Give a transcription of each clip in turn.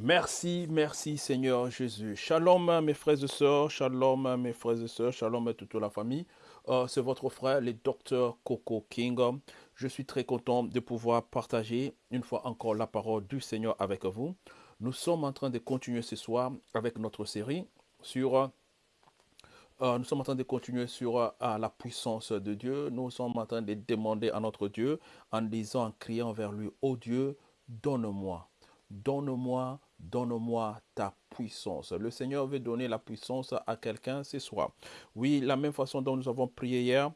Merci, merci Seigneur Jésus. Shalom mes frères et sœurs, shalom mes frères et sœurs, shalom à toute la famille. Euh, c'est votre frère, le docteur Coco King. Je suis très content de pouvoir partager une fois encore la parole du Seigneur avec vous. Nous sommes en train de continuer ce soir avec notre série sur... Euh, nous sommes en train de continuer sur euh, la puissance de Dieu. Nous sommes en train de demander à notre Dieu en disant, en criant vers lui, ô Dieu, donne-moi, donne-moi Donne-moi ta puissance. Le Seigneur veut donner la puissance à quelqu'un ce soir. Oui, la même façon dont nous avons prié hier,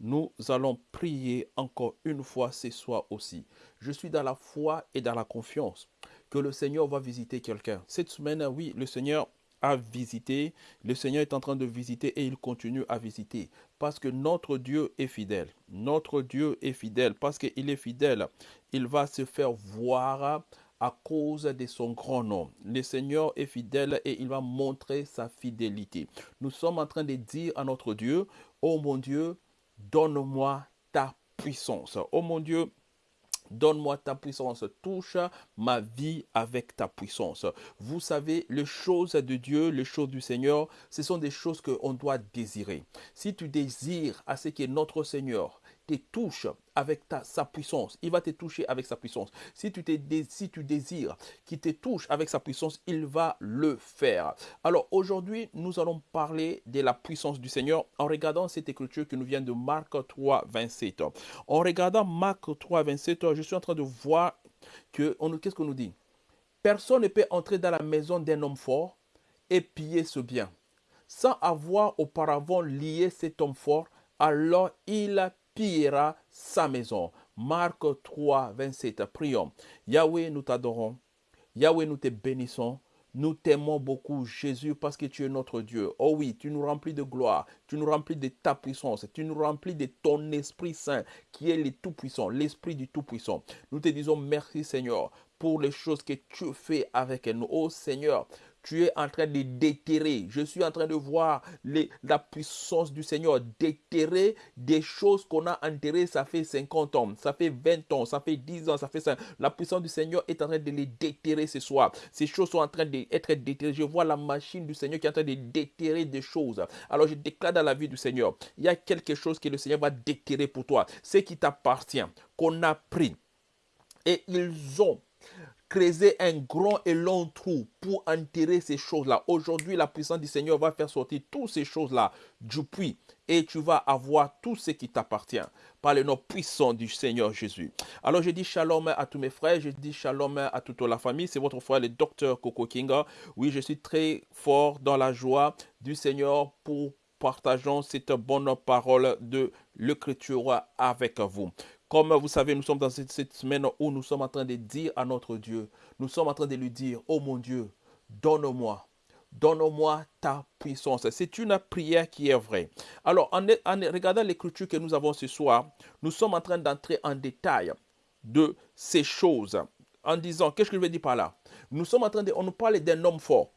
nous allons prier encore une fois ce soir aussi. Je suis dans la foi et dans la confiance que le Seigneur va visiter quelqu'un. Cette semaine, oui, le Seigneur a visité, le Seigneur est en train de visiter et il continue à visiter parce que notre Dieu est fidèle. Notre Dieu est fidèle parce qu'il est fidèle. Il va se faire voir à cause de son grand nom. Le Seigneur est fidèle et il va montrer sa fidélité. Nous sommes en train de dire à notre Dieu, oh mon Dieu, donne-moi ta puissance. Oh mon Dieu, Donne-moi ta puissance, touche ma vie avec ta puissance. Vous savez, les choses de Dieu, les choses du Seigneur, ce sont des choses qu'on doit désirer. Si tu désires à ce que notre Seigneur te touche avec ta, sa puissance, il va te toucher avec sa puissance. Si tu, si tu désires qu'il te touche avec sa puissance, il va le faire. Alors aujourd'hui, nous allons parler de la puissance du Seigneur en regardant cette écriture qui nous vient de Marc 3, 27. En regardant Marc 3, 27, je suis en train de voir que, qu'est-ce qu'on nous dit? Personne ne peut entrer dans la maison d'un homme fort et piller ce bien sans avoir auparavant lié cet homme fort. Alors il pillera sa maison. Marc 3, 27. Prions. Yahweh, nous t'adorons. Yahweh, nous te bénissons. Nous t'aimons beaucoup, Jésus, parce que tu es notre Dieu. Oh oui, tu nous remplis de gloire, tu nous remplis de ta puissance, tu nous remplis de ton Esprit Saint, qui est le Tout-Puissant, l'Esprit du Tout-Puissant. Nous te disons merci, Seigneur, pour les choses que tu fais avec nous. Oh Seigneur, tu es en train de déterrer. Je suis en train de voir la puissance du Seigneur déterrer des choses qu'on a enterrées, ça fait 50 ans, ça fait 20 ans, ça fait 10 ans, ça fait ça. La puissance du Seigneur est en train de les déterrer ce soir. Ces choses sont en train d'être déterrées. Je vois la machine du Seigneur qui est en train de déterrer des choses. Alors je déclare dans la vie du Seigneur, il y a quelque chose que le Seigneur va déterrer pour toi. Ce qui t'appartient, qu'on a pris. Et ils ont creuser un grand et long trou pour enterrer ces choses-là. Aujourd'hui, la puissance du Seigneur va faire sortir toutes ces choses-là du puits et tu vas avoir tout ce qui t'appartient par le nom puissant du Seigneur Jésus. Alors je dis shalom à tous mes frères, je dis shalom à toute la famille. C'est votre frère le docteur Coco Kinga. Oui, je suis très fort dans la joie du Seigneur pour partageons cette bonne parole de l'écriture avec vous. Comme vous savez, nous sommes dans cette, semaine où nous sommes en train de dire à notre Dieu, nous sommes en train de lui dire, oh mon Dieu, donne-moi, donne-moi ta puissance. C'est une prière qui est vraie. Alors, en, regardant l'écriture que nous avons ce soir, nous sommes en train d'entrer en détail de ces choses en disant, qu'est-ce que je veux dire par là? Nous sommes en train de, on nous parle d'un homme fort.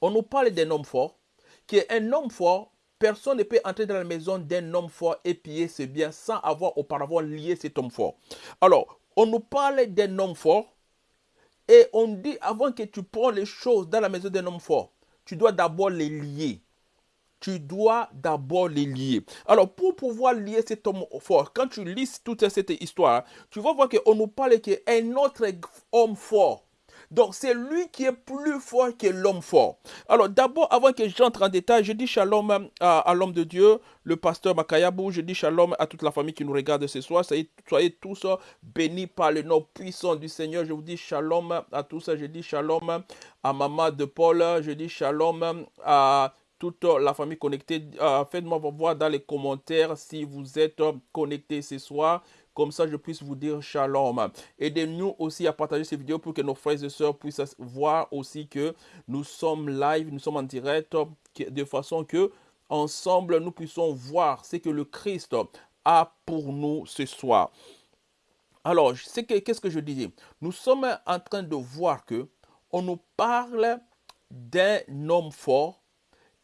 On nous parle d'un homme fort, qui est un homme fort Personne ne peut entrer dans la maison d'un homme fort et piller ses biens sans avoir auparavant lié cet homme fort. Alors, on nous parle d'un homme fort et on dit avant que tu prends les choses dans la maison d'un homme fort, tu dois d'abord les lier. Tu dois d'abord les lier. Alors, pour pouvoir lier cet homme fort, quand tu lis toute cette histoire, tu vas voir qu'on nous parle qu'un autre homme fort donc c'est lui qui est plus fort que l'homme fort. Alors d'abord, avant que j'entre en détail, je dis shalom à, l'homme de Dieu, le pasteur Makayabou. Je dis shalom à toute la famille qui nous regarde ce soir. Soyez, tous bénis par le nom puissant du Seigneur. Je vous dis shalom à tous. Je dis shalom à maman de Paul. Je dis shalom à toute la famille connectée. Euh, faites-moi voir dans les commentaires si vous êtes connectés ce soir. Comme ça, je puisse vous dire shalom. Aidez-nous aussi à partager ces vidéos pour que nos frères et sœurs puissent voir aussi que nous sommes live, nous sommes en direct, de façon que ensemble nous puissions voir ce que le Christ a pour nous ce soir. Alors, qu'est-ce que je disais? Nous sommes en train de voir que on nous parle d'un homme fort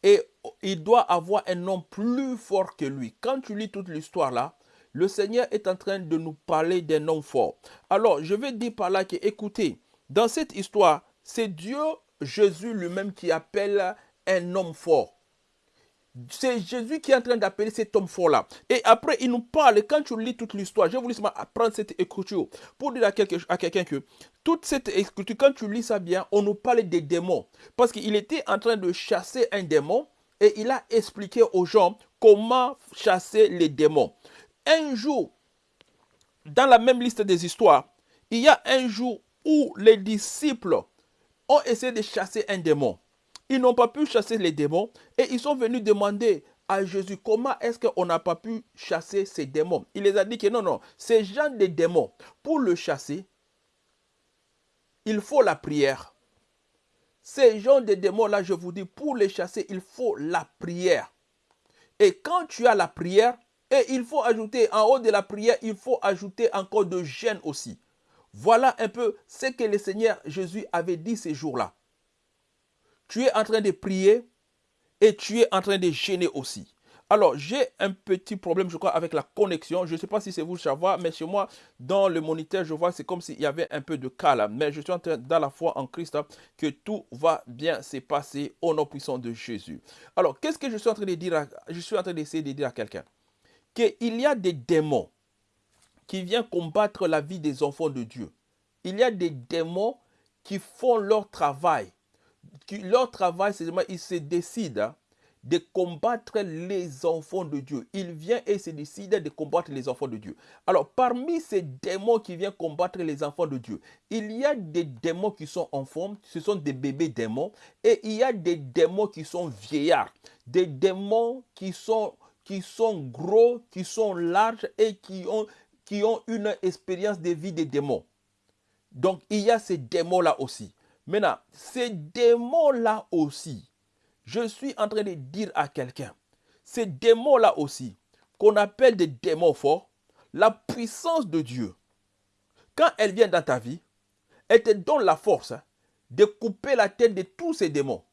et il doit avoir un homme plus fort que lui. Quand tu lis toute l'histoire là, le Seigneur est en train de nous parler d'un homme fort. Alors, je vais dire par là que, écoutez, dans cette histoire, c'est Dieu, Jésus lui-même, qui appelle un homme fort. C'est Jésus qui est en train d'appeler cet homme fort-là. Et après, il nous parle, quand tu lis toute l'histoire, je voulu prendre cette écriture pour dire à quelqu'un que toute cette écriture, quand tu lis ça bien, on nous parle des démons. Parce qu'il était en train de chasser un démon et il a expliqué aux gens comment chasser les démons. Un jour, dans la même liste des histoires, il y a un jour où les disciples ont essayé de chasser un démon. Ils n'ont pas pu chasser les démons et ils sont venus demander à Jésus comment est-ce qu'on n'a pas pu chasser ces démons? Il les a dit que non, non, ces gens des démons, pour le chasser, il faut la prière. Ces gens des démons-là, je vous dis, pour les chasser, il faut la prière. Et quand tu as la prière, et il faut ajouter, en haut de la prière, il faut ajouter encore de gêne aussi. Voilà un peu ce que le Seigneur Jésus avait dit ces jours-là. Tu es en train de prier et tu es en train de gêner aussi. Alors, j'ai un petit problème, je crois, avec la connexion. Je ne sais pas si c'est vous, savoir, mais chez moi, dans le moniteur, je vois, c'est comme s'il y avait un peu de cas Mais je suis en train, dans la foi en Christ, hein, que tout va bien se passer au nom puissant de Jésus. Alors, qu'est-ce que je suis en train de dire Je suis en train d'essayer de dire à quelqu'un? Qu'il y a des démons qui viennent combattre la vie des enfants de Dieu. Il y a des démons qui font leur travail. Leur travail, c'est ils se décident hein, de combattre les enfants de Dieu. Il vient et se décide de combattre les enfants de Dieu. Alors, parmi ces démons qui viennent combattre les enfants de Dieu, il y a des démons qui sont enfants, ce sont des bébés démons, et il y a des démons qui sont vieillards, des démons qui sont, qui sont gros, qui sont larges et qui ont qui ont une expérience de vie des démons. Donc, il y a ces démons-là aussi. Maintenant, ces démons-là aussi, je suis en train de dire à quelqu'un, ces démons-là aussi, qu'on appelle des démons forts, la puissance de Dieu, quand elle vient dans ta vie, elle te donne la force de couper la tête de tous ces démons.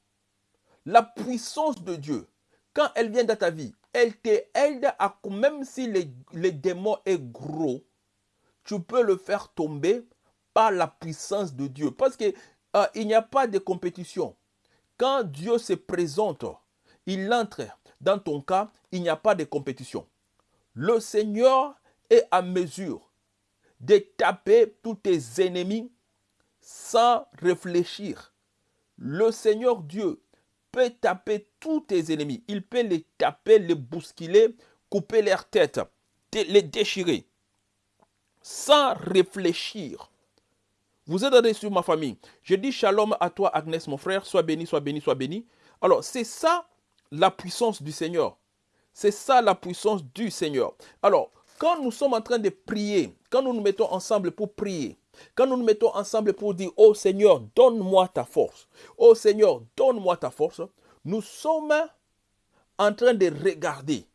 La puissance de Dieu, quand elle vient dans ta vie, elle t'aide à, même si le, démon est gros, tu peux le faire tomber par la puissance de Dieu. Parce qu'il euh, il n'y a pas de compétition. Quand Dieu se présente, il entre dans ton cas, il n'y a pas de compétition. Le Seigneur est à mesure de taper tous tes ennemis sans réfléchir. Le Seigneur Dieu peut taper tous tes ennemis. Il peut les taper, les bousculer, couper leur tête, les déchirer, sans réfléchir. Vous êtes sur ma famille. Je dis shalom à toi, Agnès, mon frère. Sois béni, sois béni, sois béni. Alors, c'est ça la puissance du Seigneur. C'est ça la puissance du Seigneur. Alors, quand nous sommes en train de prier, quand nous nous mettons ensemble pour prier, quand nous nous mettons ensemble pour dire, oh Seigneur, donne-moi ta force. Oh Seigneur, donne-moi ta force. Nous sommes en train de regarder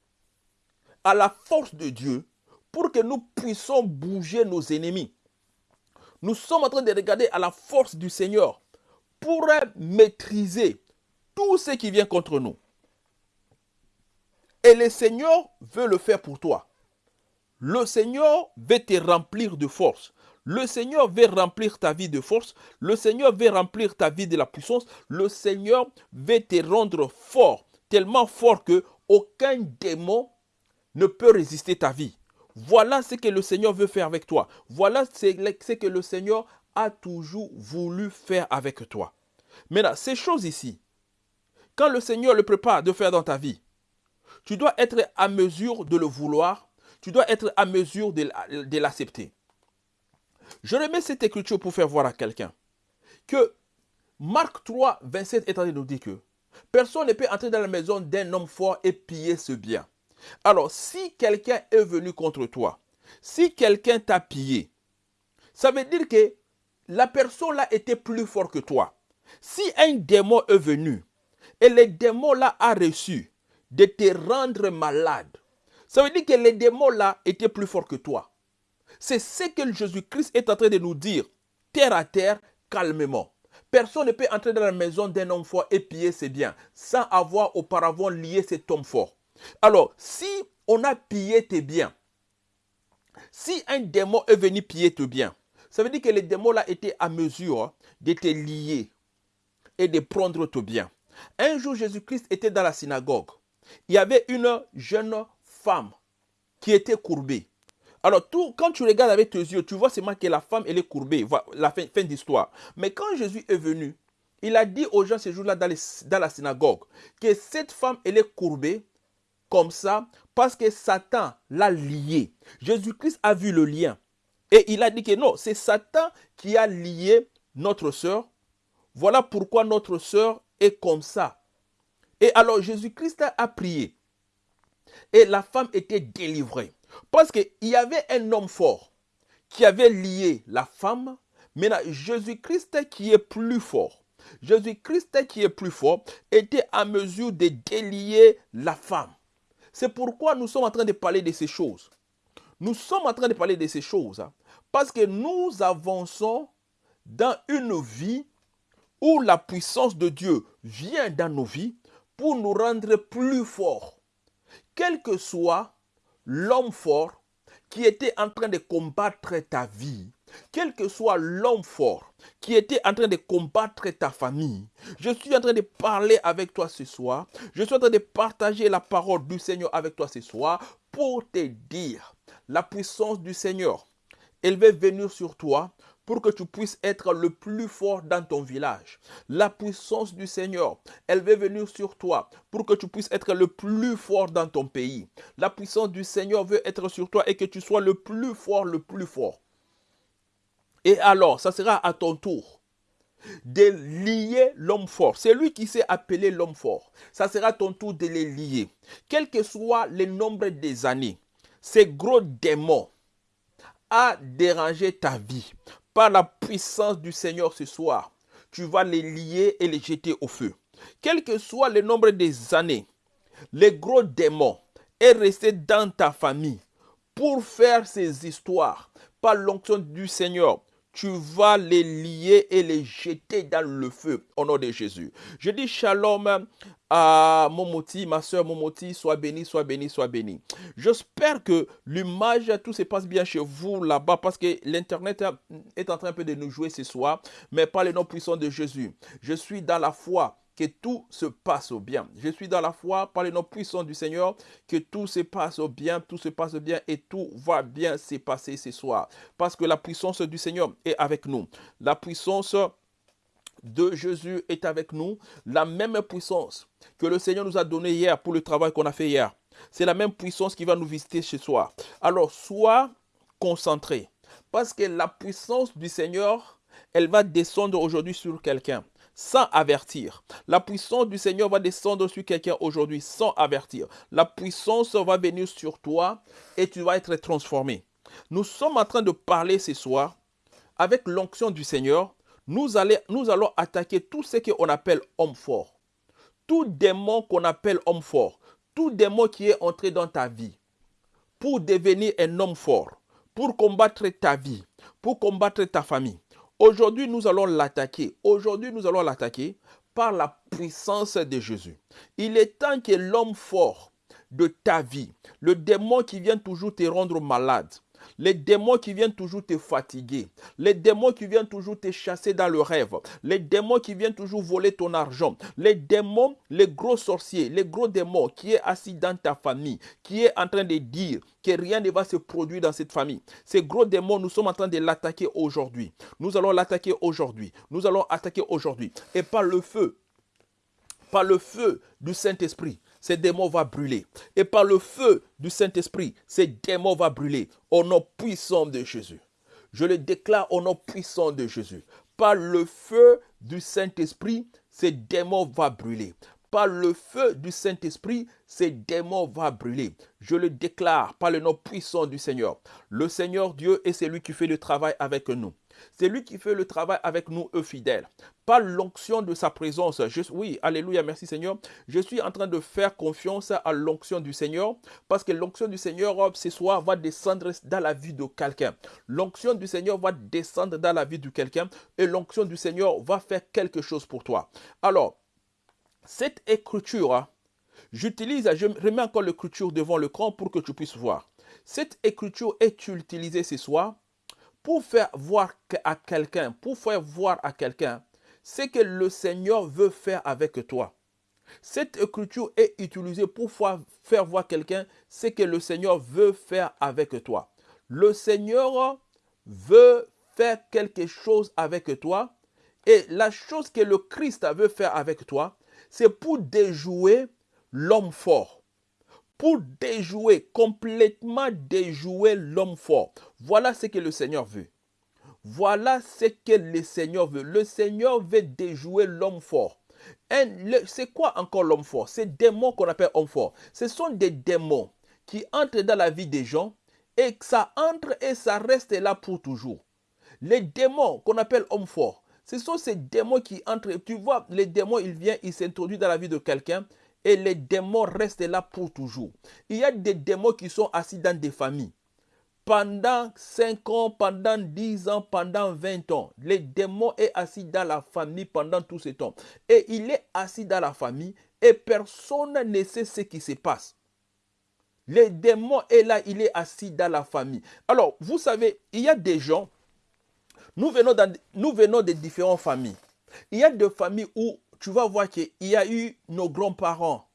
à la force de Dieu pour que nous puissions bouger nos ennemis. Nous sommes en train de regarder à la force du Seigneur pour maîtriser tout ce qui vient contre nous. Et le Seigneur veut le faire pour toi. Le Seigneur veut te remplir de force. Le Seigneur veut remplir ta vie de force. Le Seigneur veut remplir ta vie de la puissance. Le Seigneur veut te rendre fort, tellement fort que aucun démon ne peut résister ta vie. Voilà ce que le Seigneur veut faire avec toi. Voilà ce que le Seigneur a toujours voulu faire avec toi. Maintenant, ces choses ici, quand le Seigneur le prépare de faire dans ta vie, tu dois être à mesure de le vouloir, tu dois être à mesure de l'accepter. Je remets cette écriture pour faire voir à quelqu'un que Marc 3, 27 est en train de nous dire que personne ne peut entrer dans la maison d'un homme fort et piller ce bien. Alors, si quelqu'un est venu contre toi, si quelqu'un t'a pillé, ça veut dire que la personne là était plus fort que toi. Si un démon est venu et le démon là a reçu de te rendre malade, ça veut dire que le démon là était plus fort que toi. C'est ce que Jésus-Christ est en train de nous dire, terre à terre, calmement. Personne ne peut entrer dans la maison d'un homme fort et piller ses biens sans avoir auparavant lié cet homme fort. Alors, si on a pillé tes biens, si un démon est venu piller tes biens, ça veut dire que le démon là était à mesure de te lier et de prendre ton bien. Un jour, Jésus-Christ était dans la synagogue. Il y avait une jeune femme qui était courbée. Alors, tout, quand tu regardes avec tes yeux, tu vois seulement que la femme, elle est courbée. La fin, d'histoire. Mais quand Jésus est venu, il a dit aux gens ce jour-là dans, dans, la synagogue que cette femme, elle est courbée comme ça parce que Satan l'a liée. Jésus-Christ a vu le lien. Et il a dit que non, c'est Satan qui a lié notre sœur. Voilà pourquoi notre sœur est comme ça. Et alors Jésus-Christ a prié. Et la femme était délivrée. Parce qu'il y avait un homme fort qui avait lié la femme. Maintenant, Jésus-Christ qui est plus fort, Jésus-Christ qui est plus fort, était à mesure de délier la femme. C'est pourquoi nous sommes en train de parler de ces choses. Nous sommes en train de parler de ces choses hein, parce que nous avançons dans une vie où la puissance de Dieu vient dans nos vies pour nous rendre plus forts. Quel que soit l'homme fort qui était en train de combattre ta vie, quel que soit l'homme fort qui était en train de combattre ta famille, je suis en train de parler avec toi ce soir, je suis en train de partager la parole du Seigneur avec toi ce soir pour te dire la puissance du Seigneur. Elle va venir sur toi pour que tu puisses être le plus fort dans ton village. La puissance du Seigneur, elle va venir sur toi pour que tu puisses être le plus fort dans ton pays. La puissance du Seigneur veut être sur toi et que tu sois le plus fort, le plus fort. Et alors, ça sera à ton tour de lier l'homme fort. C'est lui qui s'est appelé l'homme fort. Ça sera ton tour de les lier. Quel que soit le nombre des années, ces gros démons a dérangé ta vie par la puissance du Seigneur ce soir, tu vas les lier et les jeter au feu. Quel que soit le nombre des années, les gros démons est resté dans ta famille pour faire ces histoires par l'onction du Seigneur tu vas les lier et les jeter dans le feu au nom de Jésus. Je dis shalom à Momoti, ma soeur Momoti, sois béni, sois béni, sois béni. J'espère que l'image, tout se passe bien chez vous là-bas parce que l'Internet est en train peu de nous jouer ce soir, mais par le nom puissant de Jésus. Je suis dans la foi que tout se passe au bien. Je suis dans la foi par le nom puissant du Seigneur, que tout se passe au bien, tout se passe bien et tout va bien se passer ce soir. Parce que la puissance du Seigneur est avec nous. La puissance de Jésus est avec nous. La même puissance que le Seigneur nous a donnée hier pour le travail qu'on a fait hier. C'est la même puissance qui va nous visiter ce soir. Alors, sois concentré. Parce que la puissance du Seigneur, elle va descendre aujourd'hui sur quelqu'un sans avertir. La puissance du Seigneur va descendre sur quelqu'un aujourd'hui sans avertir. La puissance va venir sur toi et tu vas être transformé. Nous sommes en train de parler ce soir avec l'onction du Seigneur. Nous, allons, attaquer tout ce qu'on appelle homme fort. Tout démon qu'on appelle homme fort. Tout démon qui est entré dans ta vie pour devenir un homme fort, pour combattre ta vie, pour combattre ta famille. Aujourd'hui, nous allons l'attaquer. Aujourd'hui, nous allons l'attaquer par la puissance de Jésus. Il est temps que l'homme fort de ta vie, le démon qui vient toujours te rendre malade, les démons qui viennent toujours te fatiguer, les démons qui viennent toujours te chasser dans le rêve, les démons qui viennent toujours voler ton argent, les démons, les gros sorciers, les gros démons qui est assis dans ta famille, qui est en train de dire que rien ne va se produire dans cette famille. Ces gros démons, nous sommes en train de l'attaquer aujourd'hui. Nous allons l'attaquer aujourd'hui. Nous allons attaquer aujourd'hui. Et par le feu, par le feu du Saint-Esprit, ces démons vont brûler. Et par le feu du Saint-Esprit, ces démons vont brûler au nom puissant de Jésus. Je le déclare au nom puissant de Jésus. Par le feu du Saint-Esprit, ces démons vont brûler. Par le feu du Saint-Esprit, ces démons vont brûler. Je le déclare par le nom puissant du Seigneur. Le Seigneur Dieu est celui qui fait le travail avec nous. C'est lui qui fait le travail avec nous, eux fidèles. Par l'onction de sa présence. oui, alléluia, merci Seigneur. Je suis en train de faire confiance à l'onction du Seigneur parce que l'onction du Seigneur ce soir va descendre dans la vie de quelqu'un. L'onction du Seigneur va descendre dans la vie de quelqu'un et l'onction du Seigneur va faire quelque chose pour toi. Alors, cette écriture, hein, j'utilise, je remets encore l'écriture devant le l'écran pour que tu puisses voir. Cette écriture est utilisée ce soir pour faire voir à quelqu'un, pour faire voir à quelqu'un ce que le Seigneur veut faire avec toi. Cette écriture est utilisée pour faire voir quelqu'un ce que le Seigneur veut faire avec toi. Le Seigneur veut faire quelque chose avec toi et la chose que le Christ veut faire avec toi, c'est pour déjouer l'homme fort. Pour déjouer, complètement déjouer l'homme fort. Voilà ce que le Seigneur veut. Voilà ce que le Seigneur veut. Le Seigneur veut déjouer l'homme fort. C'est quoi encore l'homme fort? Ces démons qu'on appelle homme fort. Ce sont des démons qui entrent dans la vie des gens et ça entre et ça reste là pour toujours. Les démons qu'on appelle hommes forts, ce sont ces démons qui entrent. Tu vois, les démons, ils viennent, ils s'introduisent dans la vie de quelqu'un et les démons restent là pour toujours. Il y a des démons qui sont assis dans des familles. Pendant 5 ans, pendant 10 ans, pendant 20 ans, les démons est assis dans la famille pendant tout ce temps. Et il est assis dans la famille et personne ne sait ce qui se passe. Les démons est là, il est assis dans la famille. Alors, vous savez, il y a des gens, nous venons, nous venons de différentes familles. Il y a des familles où tu vas voir qu'il y a eu nos grands-parents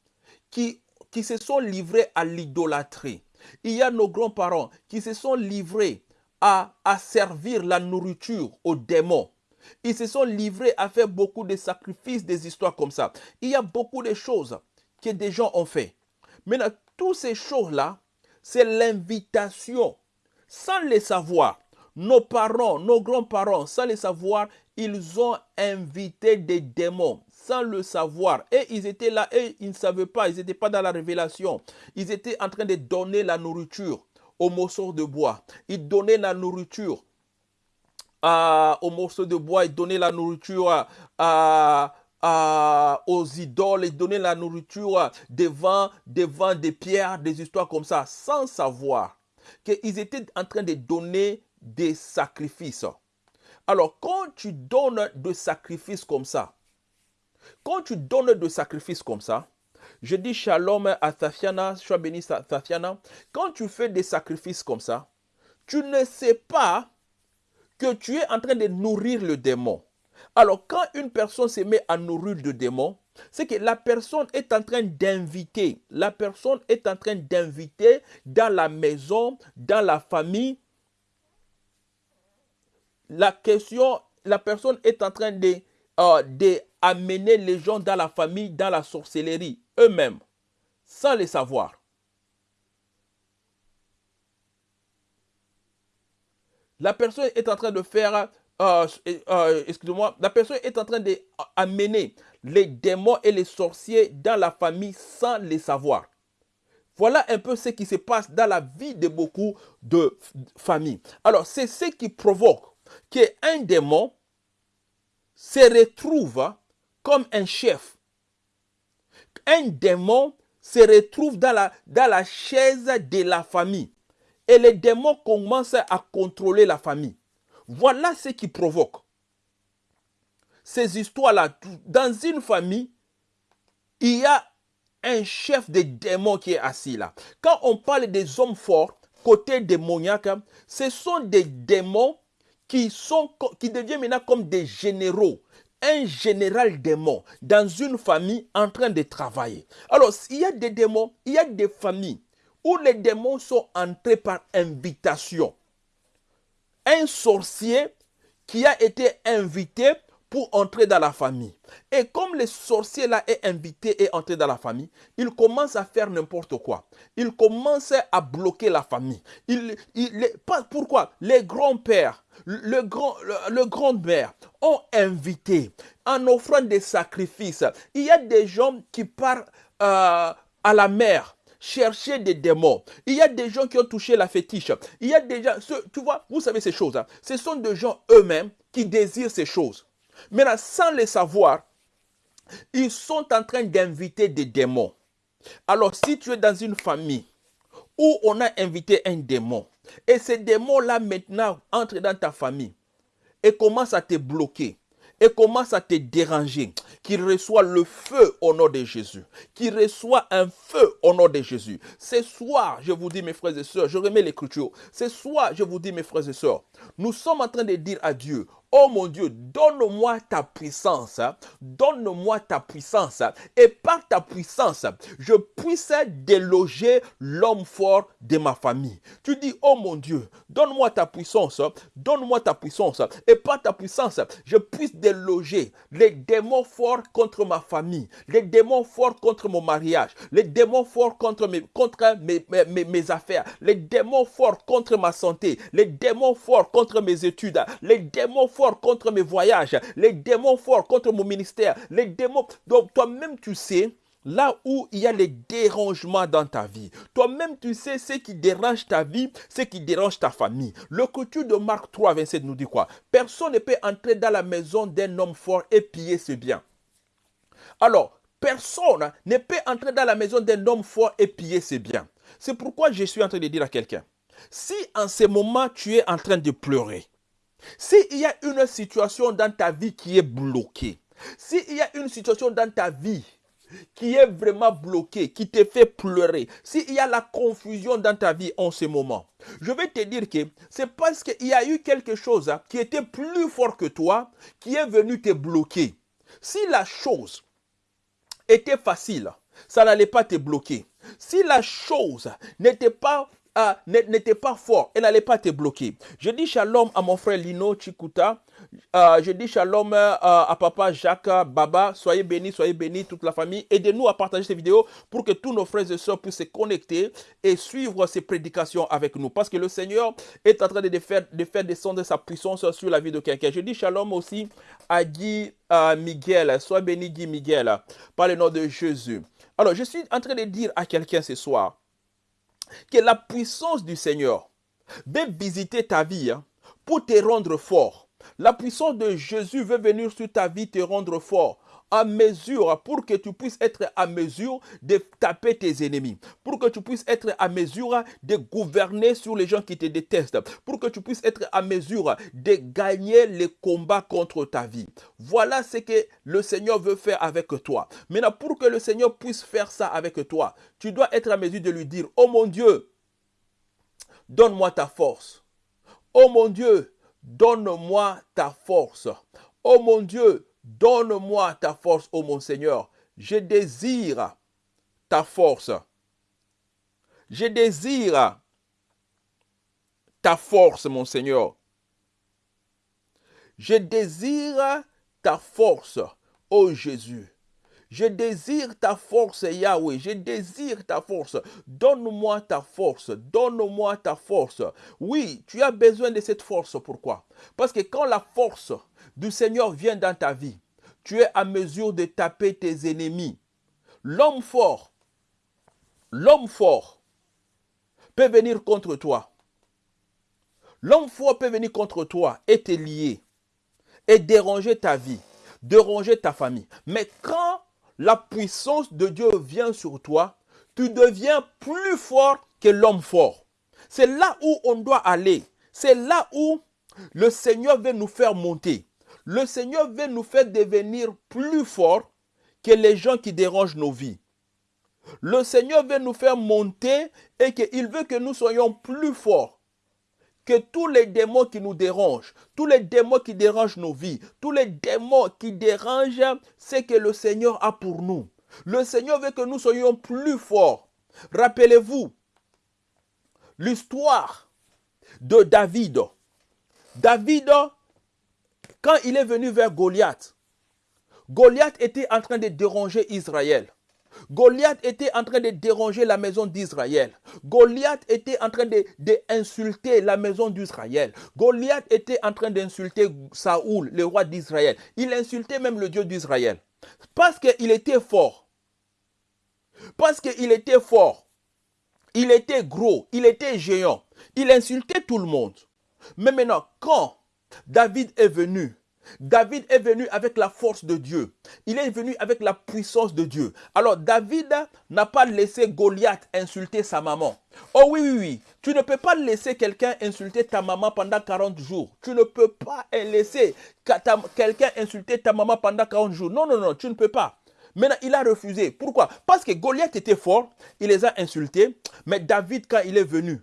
qui, qui se sont livrés à l'idolâtrie. Il y a nos grands-parents qui se sont livrés à, à servir la nourriture aux démons. Ils se sont livrés à faire beaucoup de sacrifices, des histoires comme ça. Il y a beaucoup de choses que des gens ont fait. Maintenant, toutes ces choses-là, c'est l'invitation. Sans les savoir, nos parents, nos grands-parents, sans les savoir, ils ont invité des démons sans le savoir. Et ils étaient là et ils ne savaient pas, ils n'étaient pas dans la révélation. Ils étaient en train de donner la nourriture aux morceaux de bois. Ils donnaient la nourriture à, aux morceaux de bois, ils donnaient la nourriture à, aux idoles et donner la nourriture devant, devant des pierres, des histoires comme ça, sans savoir qu'ils étaient en train de donner des sacrifices. Alors, quand tu donnes des sacrifices comme ça, quand tu donnes des sacrifices comme ça, je dis shalom à Tatiana, sois béni Tatiana, quand tu fais des sacrifices comme ça, tu ne sais pas que tu es en train de nourrir le démon. Alors, quand une personne se met à nourrir de démons, c'est que la personne est en train d'inviter, la personne est en train d'inviter dans la maison, dans la famille. La question, la personne est en train de, euh, amener les gens dans la famille, dans la sorcellerie, eux-mêmes, sans les savoir. La personne est en train de faire euh, euh, excusez-moi, la personne est en train d'amener les démons et les sorciers dans la famille sans les savoir. Voilà un peu ce qui se passe dans la vie de beaucoup de familles. Alors, c'est ce qui provoque qu'un démon se retrouve comme un chef. Un démon se retrouve dans la, dans chaise de la famille. Et les démons commencent à contrôler la famille. Voilà ce qui provoque ces histoires-là. Dans une famille, il y a un chef de démons qui est assis là. Quand on parle des hommes forts, côté démoniaque, ce sont des démons qui, sont, qui deviennent maintenant comme des généraux. Un général démon dans une famille en train de travailler. Alors, il y a des démons, il y a des familles où les démons sont entrés par invitation un sorcier qui a été invité pour entrer dans la famille. Et comme le sorcier là est invité et entré dans la famille, il commence à faire n'importe quoi. Il commence à bloquer la famille. Il, il, pourquoi? Les grands-pères, le grand, le, grand-mère ont invité en offrant des sacrifices. Il y a des gens qui partent euh, à la mer chercher des démons. Il y a des gens qui ont touché la fétiche. Il y a des gens, tu vois, vous savez ces choses. Hein. Ce sont des gens eux-mêmes qui désirent ces choses. Maintenant, sans les savoir, ils sont en train d'inviter des démons. Alors, si tu es dans une famille où on a invité un démon, et ces démons-là maintenant entrent dans ta famille et commencent à te bloquer, et commencent à te déranger, qu'il reçoit le feu au nom de Jésus. Qu'il reçoit un feu au nom de Jésus. Ce soir, je vous dis, mes frères et sœurs, je remets l'écriture. Ce soir, je vous dis, mes frères et sœurs, nous sommes en train de dire à Dieu, Oh mon Dieu, donne-moi ta puissance, donne-moi ta puissance, et par ta puissance, je puisse déloger l'homme fort de ma famille. Tu dis, oh mon Dieu, donne-moi ta puissance, donne-moi ta puissance, et par ta puissance, je puisse déloger les démons forts contre ma famille, les démons forts contre mon mariage, les démons forts contre mes affaires, les démons forts contre ma santé, les démons forts contre mes études, les démons forts contre mes voyages, les démons forts contre mon ministère, les démons. Donc toi-même tu sais là où il y a les dérangements dans ta vie. Toi-même, tu sais ce qui dérange ta vie, ce qui dérange ta famille. Le coutume de Marc 3, 27 nous dit quoi? Personne ne peut entrer dans la maison d'un homme fort et piller ses biens. Alors, personne ne peut entrer dans la maison d'un homme fort et piller ses biens. C'est pourquoi je suis en train de dire à quelqu'un, si en ce moment tu es en train de pleurer, s'il y a une situation dans ta vie qui est bloquée, s'il y a une situation dans ta vie qui est vraiment bloquée, qui te fait pleurer, s'il y a la confusion dans ta vie en ce moment, je vais te dire que c'est parce qu'il y a eu quelque chose hein, qui était plus fort que toi, qui est venu te bloquer. Si la chose était facile, ça n'allait pas te bloquer. Si la chose n'était pas n'était pas fort et n'allait pas te bloquer. Je dis shalom à mon frère Lino Chikuta. Euh, je dis shalom euh, à papa Jacques Baba. Soyez bénis, soyez bénis, toute la famille. Aidez-nous à partager cette vidéo pour que tous nos frères et sœurs puissent se connecter et suivre ces prédications avec nous. Parce que le Seigneur est en train de faire, de faire descendre sa puissance sur la vie de quelqu'un. Je dis shalom aussi à Guy Miguel. Sois béni Guy Miguel par le nom de Jésus. Alors, je suis en train de dire à quelqu'un ce soir, que la puissance du Seigneur veut visiter ta vie hein, pour te rendre fort. La puissance de Jésus veut venir sur ta vie te rendre fort à mesure pour que tu puisses être à mesure de taper tes ennemis, pour que tu puisses être à mesure de gouverner sur les gens qui te détestent, pour que tu puisses être à mesure de gagner les combats contre ta vie. Voilà ce que le Seigneur veut faire avec toi. Maintenant, pour que le Seigneur puisse faire ça avec toi, tu dois être à mesure de lui dire, oh mon Dieu, donne-moi ta force. Oh mon Dieu, donne-moi ta force. Oh mon Dieu, Donne-moi ta force, ô mon Seigneur. Je désire ta force. Je désire ta force, mon Seigneur. Je désire ta force, ô Jésus. Je désire ta force, Yahweh. Je désire ta force. Donne-moi ta force. Donne-moi ta force. Oui, tu as besoin de cette force. Pourquoi? Parce que quand la force du Seigneur vient dans ta vie, tu es à mesure de taper tes ennemis. L'homme fort, l'homme fort peut venir contre toi. L'homme fort peut venir contre toi et te lier et déranger ta vie, déranger ta famille. Mais quand la puissance de Dieu vient sur toi, tu deviens plus fort que l'homme fort. C'est là où on doit aller. C'est là où le Seigneur veut nous faire monter. Le Seigneur veut nous faire devenir plus forts que les gens qui dérangent nos vies. Le Seigneur veut nous faire monter et qu'il veut que nous soyons plus forts que tous les démons qui nous dérangent, tous les démons qui dérangent nos vies, tous les démons qui dérangent ce que le Seigneur a pour nous. Le Seigneur veut que nous soyons plus forts. Rappelez-vous l'histoire de David. David quand il est venu vers Goliath, Goliath était en train de déranger Israël. Goliath était en train de déranger la maison d'Israël. Goliath était en train d'insulter la maison d'Israël. Goliath était en train d'insulter Saoul, le roi d'Israël. Il insultait même le Dieu d'Israël. Parce qu'il était fort. Parce qu'il était fort. Il était gros. Il était géant. Il insultait tout le monde. Mais maintenant, quand David est venu David est venu avec la force de Dieu. Il est venu avec la puissance de Dieu. Alors David n'a pas laissé Goliath insulter sa maman. Oh oui, oui, oui. Tu ne peux pas laisser quelqu'un insulter ta maman pendant 40 jours. Tu ne peux pas laisser quelqu'un insulter ta maman pendant 40 jours. Non, non, non, tu ne peux pas. Maintenant, il a refusé. Pourquoi? Parce que Goliath était fort, il les a insultés. Mais David, quand il est venu,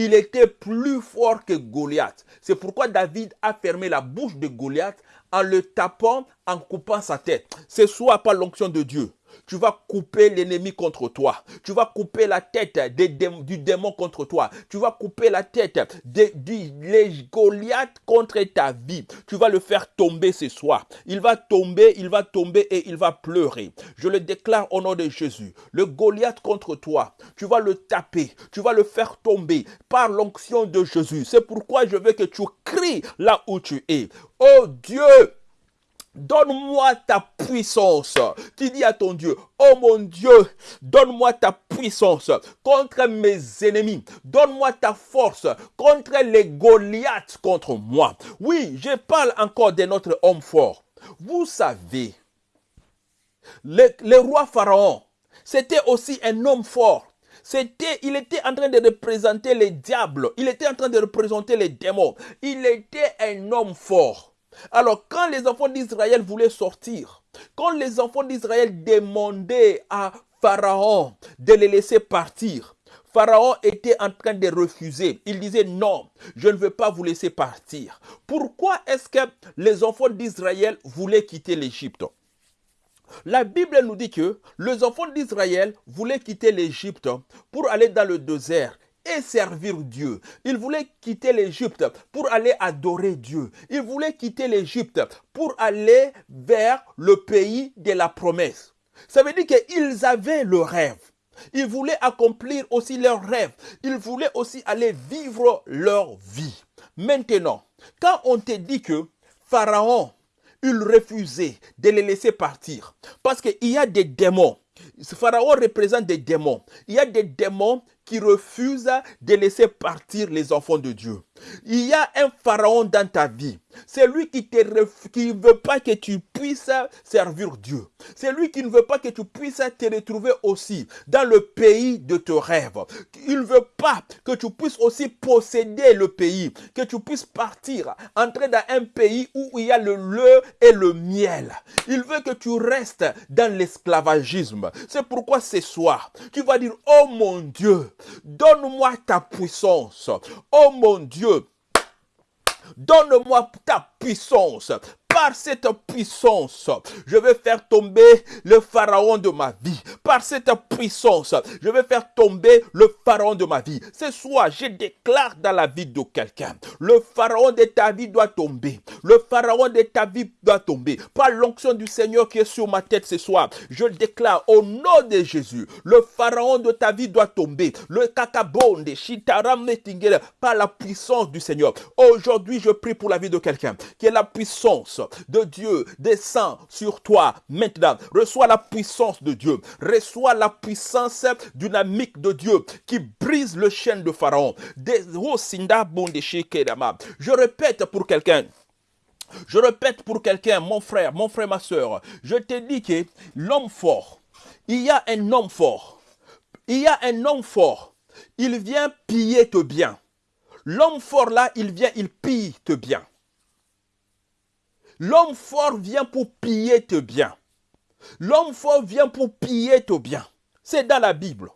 il était plus fort que Goliath. C'est pourquoi David a fermé la bouche de Goliath en le tapant, en coupant sa tête. C'est soit par l'onction de Dieu, tu vas couper l'ennemi contre toi. Tu vas couper la tête du démon contre toi. Tu vas couper la tête du Goliath contre ta vie. Tu vas le faire tomber ce soir. Il va tomber, il va tomber et il va pleurer. Je le déclare au nom de Jésus. Le Goliath contre toi, tu vas le taper. Tu vas le faire tomber par l'onction de Jésus. C'est pourquoi je veux que tu cries là où tu es. Oh Dieu, Donne-moi ta puissance. Tu dis à ton Dieu, oh mon Dieu, donne-moi ta puissance contre mes ennemis. Donne-moi ta force contre les Goliaths contre moi. Oui, je parle encore de notre homme fort. Vous savez, le, le roi Pharaon, c'était aussi un homme fort. C'était, il était en train de représenter les diables. Il était en train de représenter les démons. Il était un homme fort. Alors quand les enfants d'Israël voulaient sortir, quand les enfants d'Israël demandaient à Pharaon de les laisser partir, Pharaon était en train de refuser. Il disait non, je ne veux pas vous laisser partir. Pourquoi est-ce que les enfants d'Israël voulaient quitter l'Égypte? La Bible nous dit que les enfants d'Israël voulaient quitter l'Égypte pour aller dans le désert servir Dieu. Il voulait quitter l'Égypte pour aller adorer Dieu. Il voulait quitter l'Égypte pour aller vers le pays de la promesse. Ça veut dire qu'ils avaient le rêve. Ils voulaient accomplir aussi leur rêve. Ils voulaient aussi aller vivre leur vie. Maintenant, quand on te dit que Pharaon, il refusait de les laisser partir, parce qu'il y a des démons. Pharaon représente des démons. Il y a des démons qui refuse de laisser partir les enfants de Dieu. Il y a un pharaon dans ta vie. C'est lui qui ne veut pas que tu puisses servir Dieu. C'est lui qui ne veut pas que tu puisses te retrouver aussi dans le pays de tes rêves. Il ne veut pas que tu puisses aussi posséder le pays, que tu puisses partir, entrer dans un pays où il y a le lait et le miel. Il veut que tu restes dans l'esclavagisme. C'est pourquoi ce soir, tu vas dire, oh mon Dieu, donne-moi ta puissance. Oh mon Dieu, donne-moi ta puissance par cette puissance, je vais faire tomber le pharaon de ma vie. Par cette puissance, je vais faire tomber le pharaon de ma vie. Ce soir, je déclare dans la vie de quelqu'un, le pharaon de ta vie doit tomber. Le pharaon de ta vie doit tomber. Par l'onction du Seigneur qui est sur ma tête ce soir, je déclare au nom de Jésus, le pharaon de ta vie doit tomber. Le kakabonde, shitaram par la puissance du Seigneur. Aujourd'hui, je prie pour la vie de quelqu'un qui est la puissance de Dieu descend sur toi maintenant. Reçois la puissance de Dieu. Reçois la puissance dynamique de Dieu qui brise le chêne de Pharaon. Je répète pour quelqu'un. Je répète pour quelqu'un, mon frère, mon frère, ma soeur. Je te dis que l'homme fort, il y a un homme fort. Il y a un homme fort. Il vient piller te bien. L'homme fort là, il vient, il pille te bien. L'homme fort vient pour piller tes biens. L'homme fort vient pour piller tes biens. C'est dans la Bible.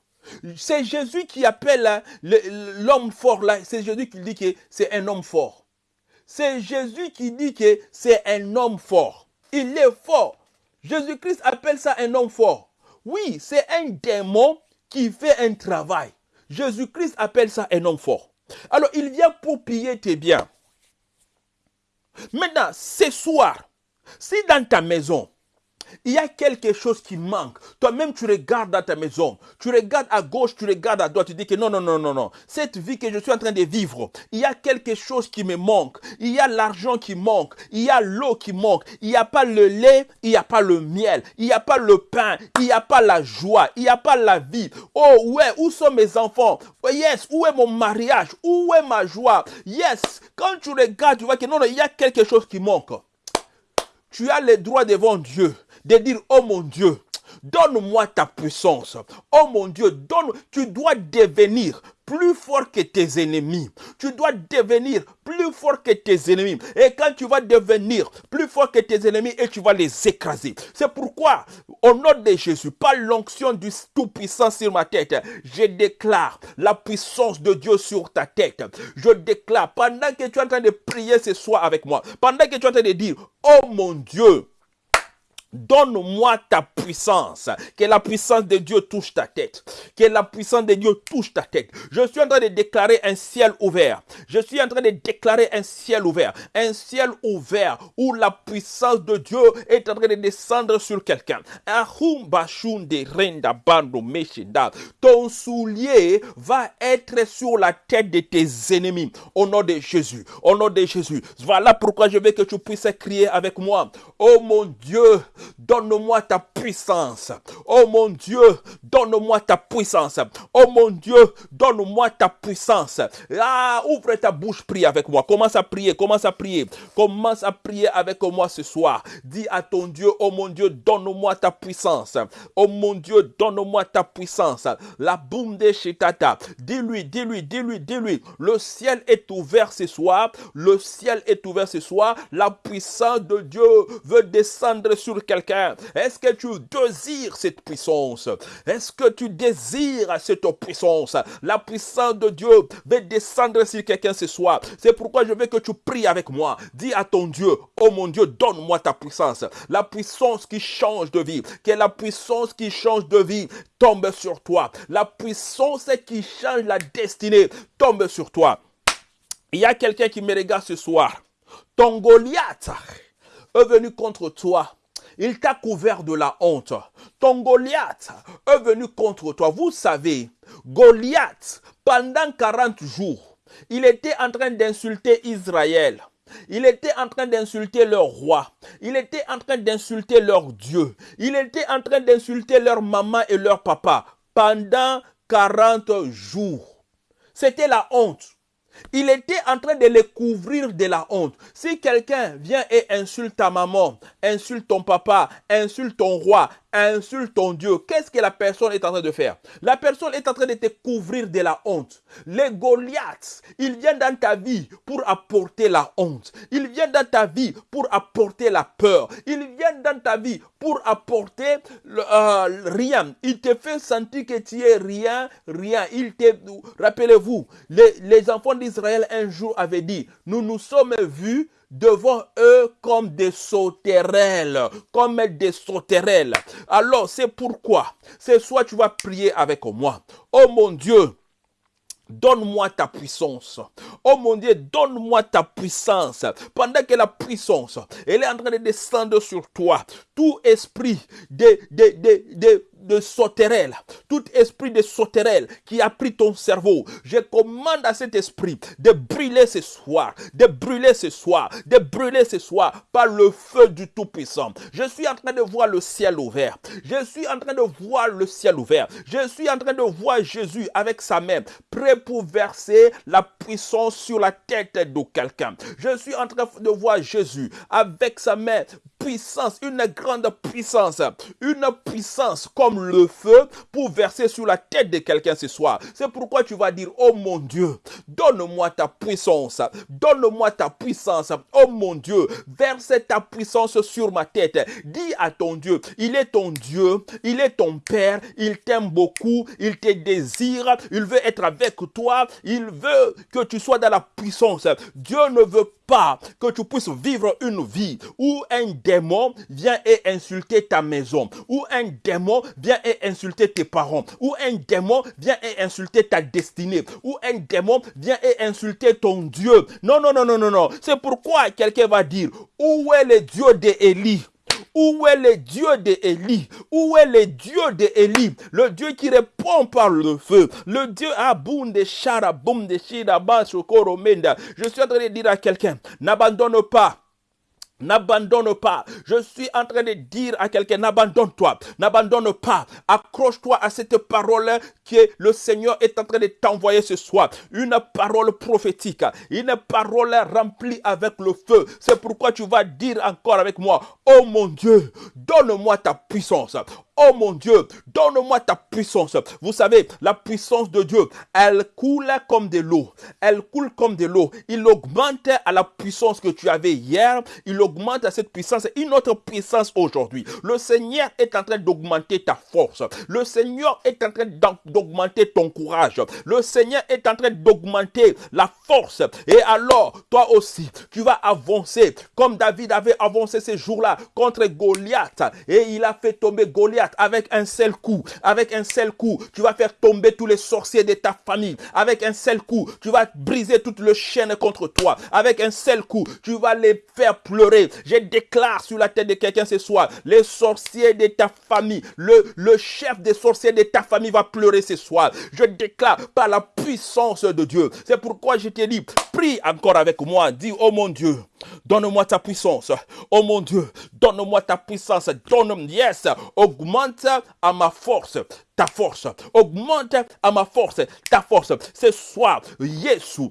C'est Jésus qui appelle hein, l'homme fort là. C'est Jésus qui dit que c'est un homme fort. C'est Jésus qui dit que c'est un homme fort. Il est fort. Jésus-Christ appelle ça un homme fort. Oui, c'est un démon qui fait un travail. Jésus-Christ appelle ça un homme fort. Alors, il vient pour piller tes biens. Maintenant, ce soir, si dans ta maison, il y a quelque chose qui manque. Toi-même, tu regardes dans ta maison. Tu regardes à gauche, tu regardes à droite. Tu dis que non, non, non, non, non. Cette vie que je suis en train de vivre, il y a quelque chose qui me manque. Il y a l'argent qui manque. Il y a l'eau qui manque. Il n'y a pas le lait. Il n'y a pas le miel. Il n'y a pas le pain. Il n'y a pas la joie. Il n'y a pas la vie. Oh, ouais, où sont mes enfants? Oh, yes, où est mon mariage? Où est ma joie? Yes, quand tu regardes, tu vois que non, non, il y a quelque chose qui manque. tu as le droit devant Dieu de dire, oh mon Dieu, donne-moi ta puissance. Oh mon Dieu, donne, tu dois devenir plus fort que tes ennemis. Tu dois devenir plus fort que tes ennemis. Et quand tu vas devenir plus fort que tes ennemis, et tu vas les écraser. C'est pourquoi, au nom de Jésus, par l'onction du Tout-Puissant sur ma tête, je déclare la puissance de Dieu sur ta tête. Je déclare, pendant que tu es en train de prier ce soir avec moi, pendant que tu es en train de dire, oh mon Dieu, Donne-moi ta puissance. Que la puissance de Dieu touche ta tête. Que la puissance de Dieu touche ta tête. Je suis en train de déclarer un ciel ouvert. Je suis en train de déclarer un ciel ouvert. Un ciel ouvert où la puissance de Dieu est en train de descendre sur quelqu'un. Ton soulier va être sur la tête de tes ennemis. Au nom de Jésus. Au nom de Jésus. Voilà pourquoi je veux que tu puisses crier avec moi. Oh mon Dieu, donne-moi ta puissance. Oh mon Dieu, donne-moi ta puissance. Oh mon Dieu, donne-moi ta puissance. Ah, ouvre ta bouche, prie avec moi. Commence à prier, commence à prier. Commence à prier avec moi ce soir. Dis à ton Dieu, oh mon Dieu, donne-moi ta puissance. Oh mon Dieu, donne-moi ta puissance. La boum de Shitata. Dis-lui, dis-lui, dis-lui, dis-lui. Le ciel est ouvert ce soir. Le ciel est ouvert ce soir. La puissance de Dieu veut descendre sur quelqu'un Est-ce que tu désires cette puissance? Est-ce que tu désires cette puissance? La puissance de Dieu veut descendre sur quelqu'un ce soir. C'est pourquoi je veux que tu pries avec moi. Dis à ton Dieu, oh mon Dieu, donne-moi ta puissance. La puissance qui change de vie. Que la puissance qui change de vie tombe sur toi. La puissance qui change la destinée tombe sur toi. Il y a quelqu'un qui me regarde ce soir. Ton Goliath est venu contre toi il t'a couvert de la honte. Ton Goliath est venu contre toi. Vous savez, Goliath, pendant 40 jours, il était en train d'insulter Israël. Il était en train d'insulter leur roi. Il était en train d'insulter leur Dieu. Il était en train d'insulter leur maman et leur papa pendant 40 jours. C'était la honte. Il était en train de les couvrir de la honte. Si quelqu'un vient et insulte ta maman, insulte ton papa, insulte ton roi, insulte ton Dieu, qu'est-ce que la personne est en train de faire? La personne est en train de te couvrir de la honte. Les Goliaths, ils viennent dans ta vie pour apporter la honte. Ils viennent dans ta vie pour apporter la peur. Ils viennent dans ta vie pour apporter euh, rien. Il te fait sentir que tu es rien, rien. Rappelez-vous, les enfants d'Israël un jour avaient dit, nous nous sommes vus devant eux comme des sauterelles, comme des sauterelles. Alors c'est pourquoi, c'est soit tu vas prier avec moi. Oh mon Dieu, Donne-moi ta puissance. Oh mon Dieu, donne-moi ta puissance. Pendant que la puissance, elle est en train de descendre sur toi. Tout esprit de, de de sauterelle, tout esprit de sauterelle qui a pris ton cerveau, je commande à cet esprit de brûler ce soir, de brûler ce soir, de brûler ce soir par le feu du Tout-Puissant. Je suis en train de voir le ciel ouvert. Je suis en train de voir le ciel ouvert. Je suis en train de voir Jésus avec sa main, prêt pour verser la puissance sur la tête de quelqu'un. Je suis en train de voir Jésus avec sa main puissance, une grande puissance, une puissance comme le feu pour verser sur la tête de quelqu'un ce soir. C'est pourquoi tu vas dire, oh mon Dieu, donne-moi ta puissance, donne-moi ta puissance, oh mon Dieu, verse ta puissance sur ma tête. Dis à ton Dieu, il est ton Dieu, il est ton Père, il t'aime beaucoup, il te désire, il veut être avec toi, il veut que tu sois dans la puissance. Dieu ne veut que tu puisses vivre une vie où un démon vient et insulter ta maison, où un démon vient et insulter tes parents, où un démon vient et insulter ta destinée, où un démon vient et insulter ton Dieu. Non, non, non, non, non, non. C'est pourquoi quelqu'un va dire, où est le Dieu d'Élie où est le Dieu d'Élie Où est le Dieu d'Élie Le Dieu qui répond par le feu. Le Dieu Aboum de Shara, de Shira, Je suis en train de dire à quelqu'un, n'abandonne pas N'abandonne pas. Je suis en train de dire à quelqu'un, n'abandonne-toi. N'abandonne pas. Accroche-toi à cette parole que le Seigneur est en train de t'envoyer ce soir. Une parole prophétique. Une parole remplie avec le feu. C'est pourquoi tu vas dire encore avec moi, oh mon Dieu, donne-moi ta puissance. Oh mon Dieu, donne-moi ta puissance. Vous savez, la puissance de Dieu, elle coule comme de l'eau. Elle coule comme de l'eau. Il augmente à la puissance que tu avais hier. Il augmente à cette puissance une autre puissance aujourd'hui. Le Seigneur est en train d'augmenter ta force. Le Seigneur est en train d'augmenter ton courage. Le Seigneur est en train d'augmenter la force. Et alors, toi aussi, tu vas avancer comme David avait avancé ces jours-là contre Goliath. Et il a fait tomber Goliath avec un seul coup. Avec un seul coup, tu vas faire tomber tous les sorciers de ta famille. Avec un seul coup, tu vas briser toute le chaîne contre toi. Avec un seul coup, tu vas les faire pleurer. Je déclare sur la tête de quelqu'un ce soir, les sorciers de ta famille, le, le chef des sorciers de ta famille va pleurer ce soir. Je déclare par la puissance de Dieu. C'est pourquoi je te dis, prie encore avec moi. Dis, oh mon Dieu, donne-moi ta puissance. Oh mon Dieu, donne-moi ta puissance. Donne, yes, augmente à ma force ta force. Augmente à ma force ta force. Ce soir, Jésus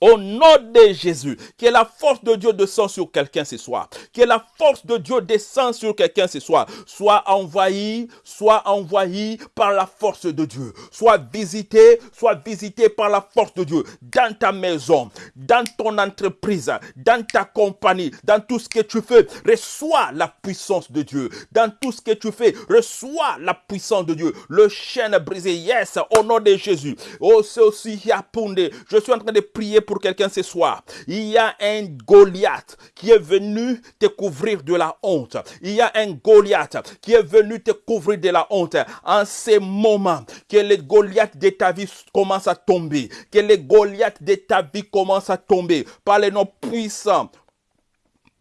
au nom de Jésus, que la force de Dieu descend sur quelqu'un ce soir. Que la force de Dieu descend sur quelqu'un ce soir. Soit envahi, soit envahi par la force de Dieu. Soit visité, soit visité par la force de Dieu. Dans ta maison, dans ton entreprise, dans ta compagnie, dans tout ce que tu fais, reçois la puissance de Dieu. Dans tout ce que tu fais, reçois la puissance de Dieu. Le chêne brisé, yes, au nom de Jésus. Oh, c'est aussi Je suis en train de prier pour quelqu'un ce soir. Il y a un Goliath qui est venu te couvrir de la honte. Il y a un Goliath qui est venu te couvrir de la honte. En ces moments, que les Goliaths de ta vie commencent à tomber. Que les Goliaths de ta vie commencent à tomber par les noms puissants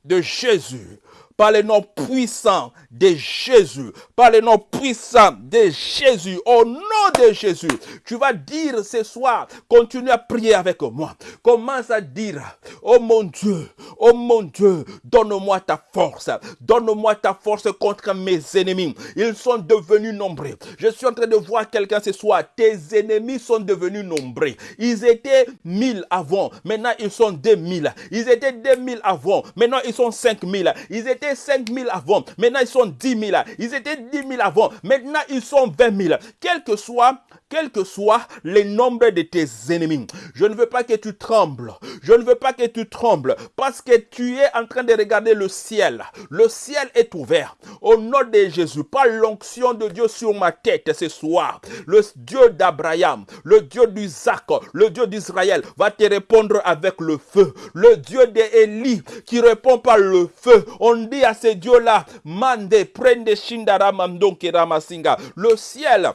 de Jésus par le nom puissant de Jésus, par le nom puissant de Jésus, au nom de Jésus, tu vas dire ce soir, continue à prier avec moi. Commence à dire, oh mon Dieu, oh mon Dieu, donne-moi ta force, donne-moi ta force contre mes ennemis. Ils sont devenus nombreux. Je suis en train de voir quelqu'un ce soir, tes ennemis sont devenus nombreux. Ils étaient mille avant, maintenant ils sont deux mille. Ils étaient deux mille avant, maintenant ils sont cinq mille. Ils étaient 5 000 avant, maintenant ils sont 10 000. Ils étaient 10 000 avant, maintenant ils sont 20 000. Quel que soit, quel que soit le nombre de tes ennemis, je ne veux pas que tu trembles. Je ne veux pas que tu trembles parce que tu es en train de regarder le ciel. Le ciel est ouvert. Au nom de Jésus, par l'onction de Dieu sur ma tête ce soir, le Dieu d'Abraham, le Dieu d'Isaac, le Dieu d'Israël va te répondre avec le feu. Le Dieu d'Élie qui répond par le feu. On dit à ces dieux-là, Mande, prende Shindara Mandonke Ramasinga. Le ciel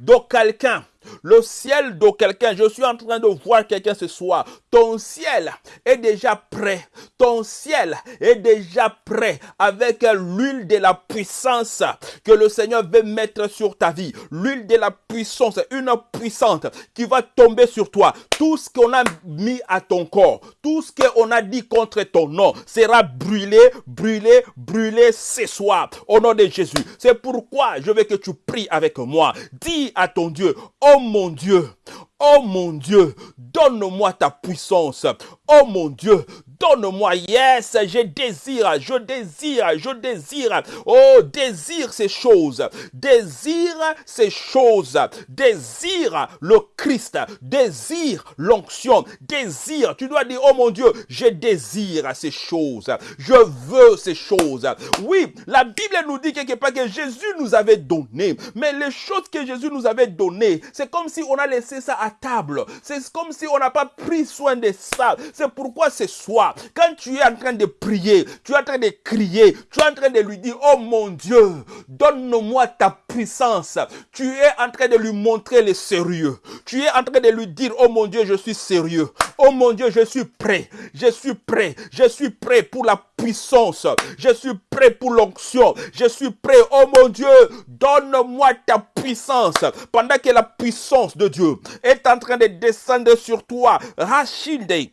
de quelqu'un le ciel de quelqu'un. Je suis en train de voir quelqu'un ce soir. Ton ciel est déjà prêt. Ton ciel est déjà prêt avec l'huile de la puissance que le Seigneur veut mettre sur ta vie. L'huile de la puissance, une puissante qui va tomber sur toi. Tout ce qu'on a mis à ton corps, tout ce qu'on a dit contre ton nom sera brûlé, brûlé, brûlé ce soir au nom de Jésus. C'est pourquoi je veux que tu pries avec moi. Dis à ton Dieu, oh Oh mon Dieu, oh mon Dieu, donne-moi ta puissance. Oh mon Dieu, Donne-moi, yes, je désire, je désire, je désire. Oh, désire ces choses. Désire ces choses. Désire le Christ. Désire l'onction. Désire. Tu dois dire, oh mon Dieu, je désire ces choses. Je veux ces choses. Oui, la Bible nous dit quelque part que Jésus nous avait donné. Mais les choses que Jésus nous avait données, c'est comme si on a laissé ça à table. C'est comme si on n'a pas pris soin de ça. C'est pourquoi ce soir, quand tu es en train de prier, tu es en train de crier, tu es en train de lui dire, oh mon Dieu, donne-moi ta puissance. Tu es en train de lui montrer le sérieux. Tu es en train de lui dire, oh mon Dieu, je suis sérieux. Oh mon Dieu, je suis prêt. Je suis prêt. Je suis prêt pour la puissance. Je suis prêt pour l'onction. Je suis prêt. Oh mon Dieu, donne-moi ta puissance. Pendant que la puissance de Dieu est en train de descendre sur toi, Rachilde,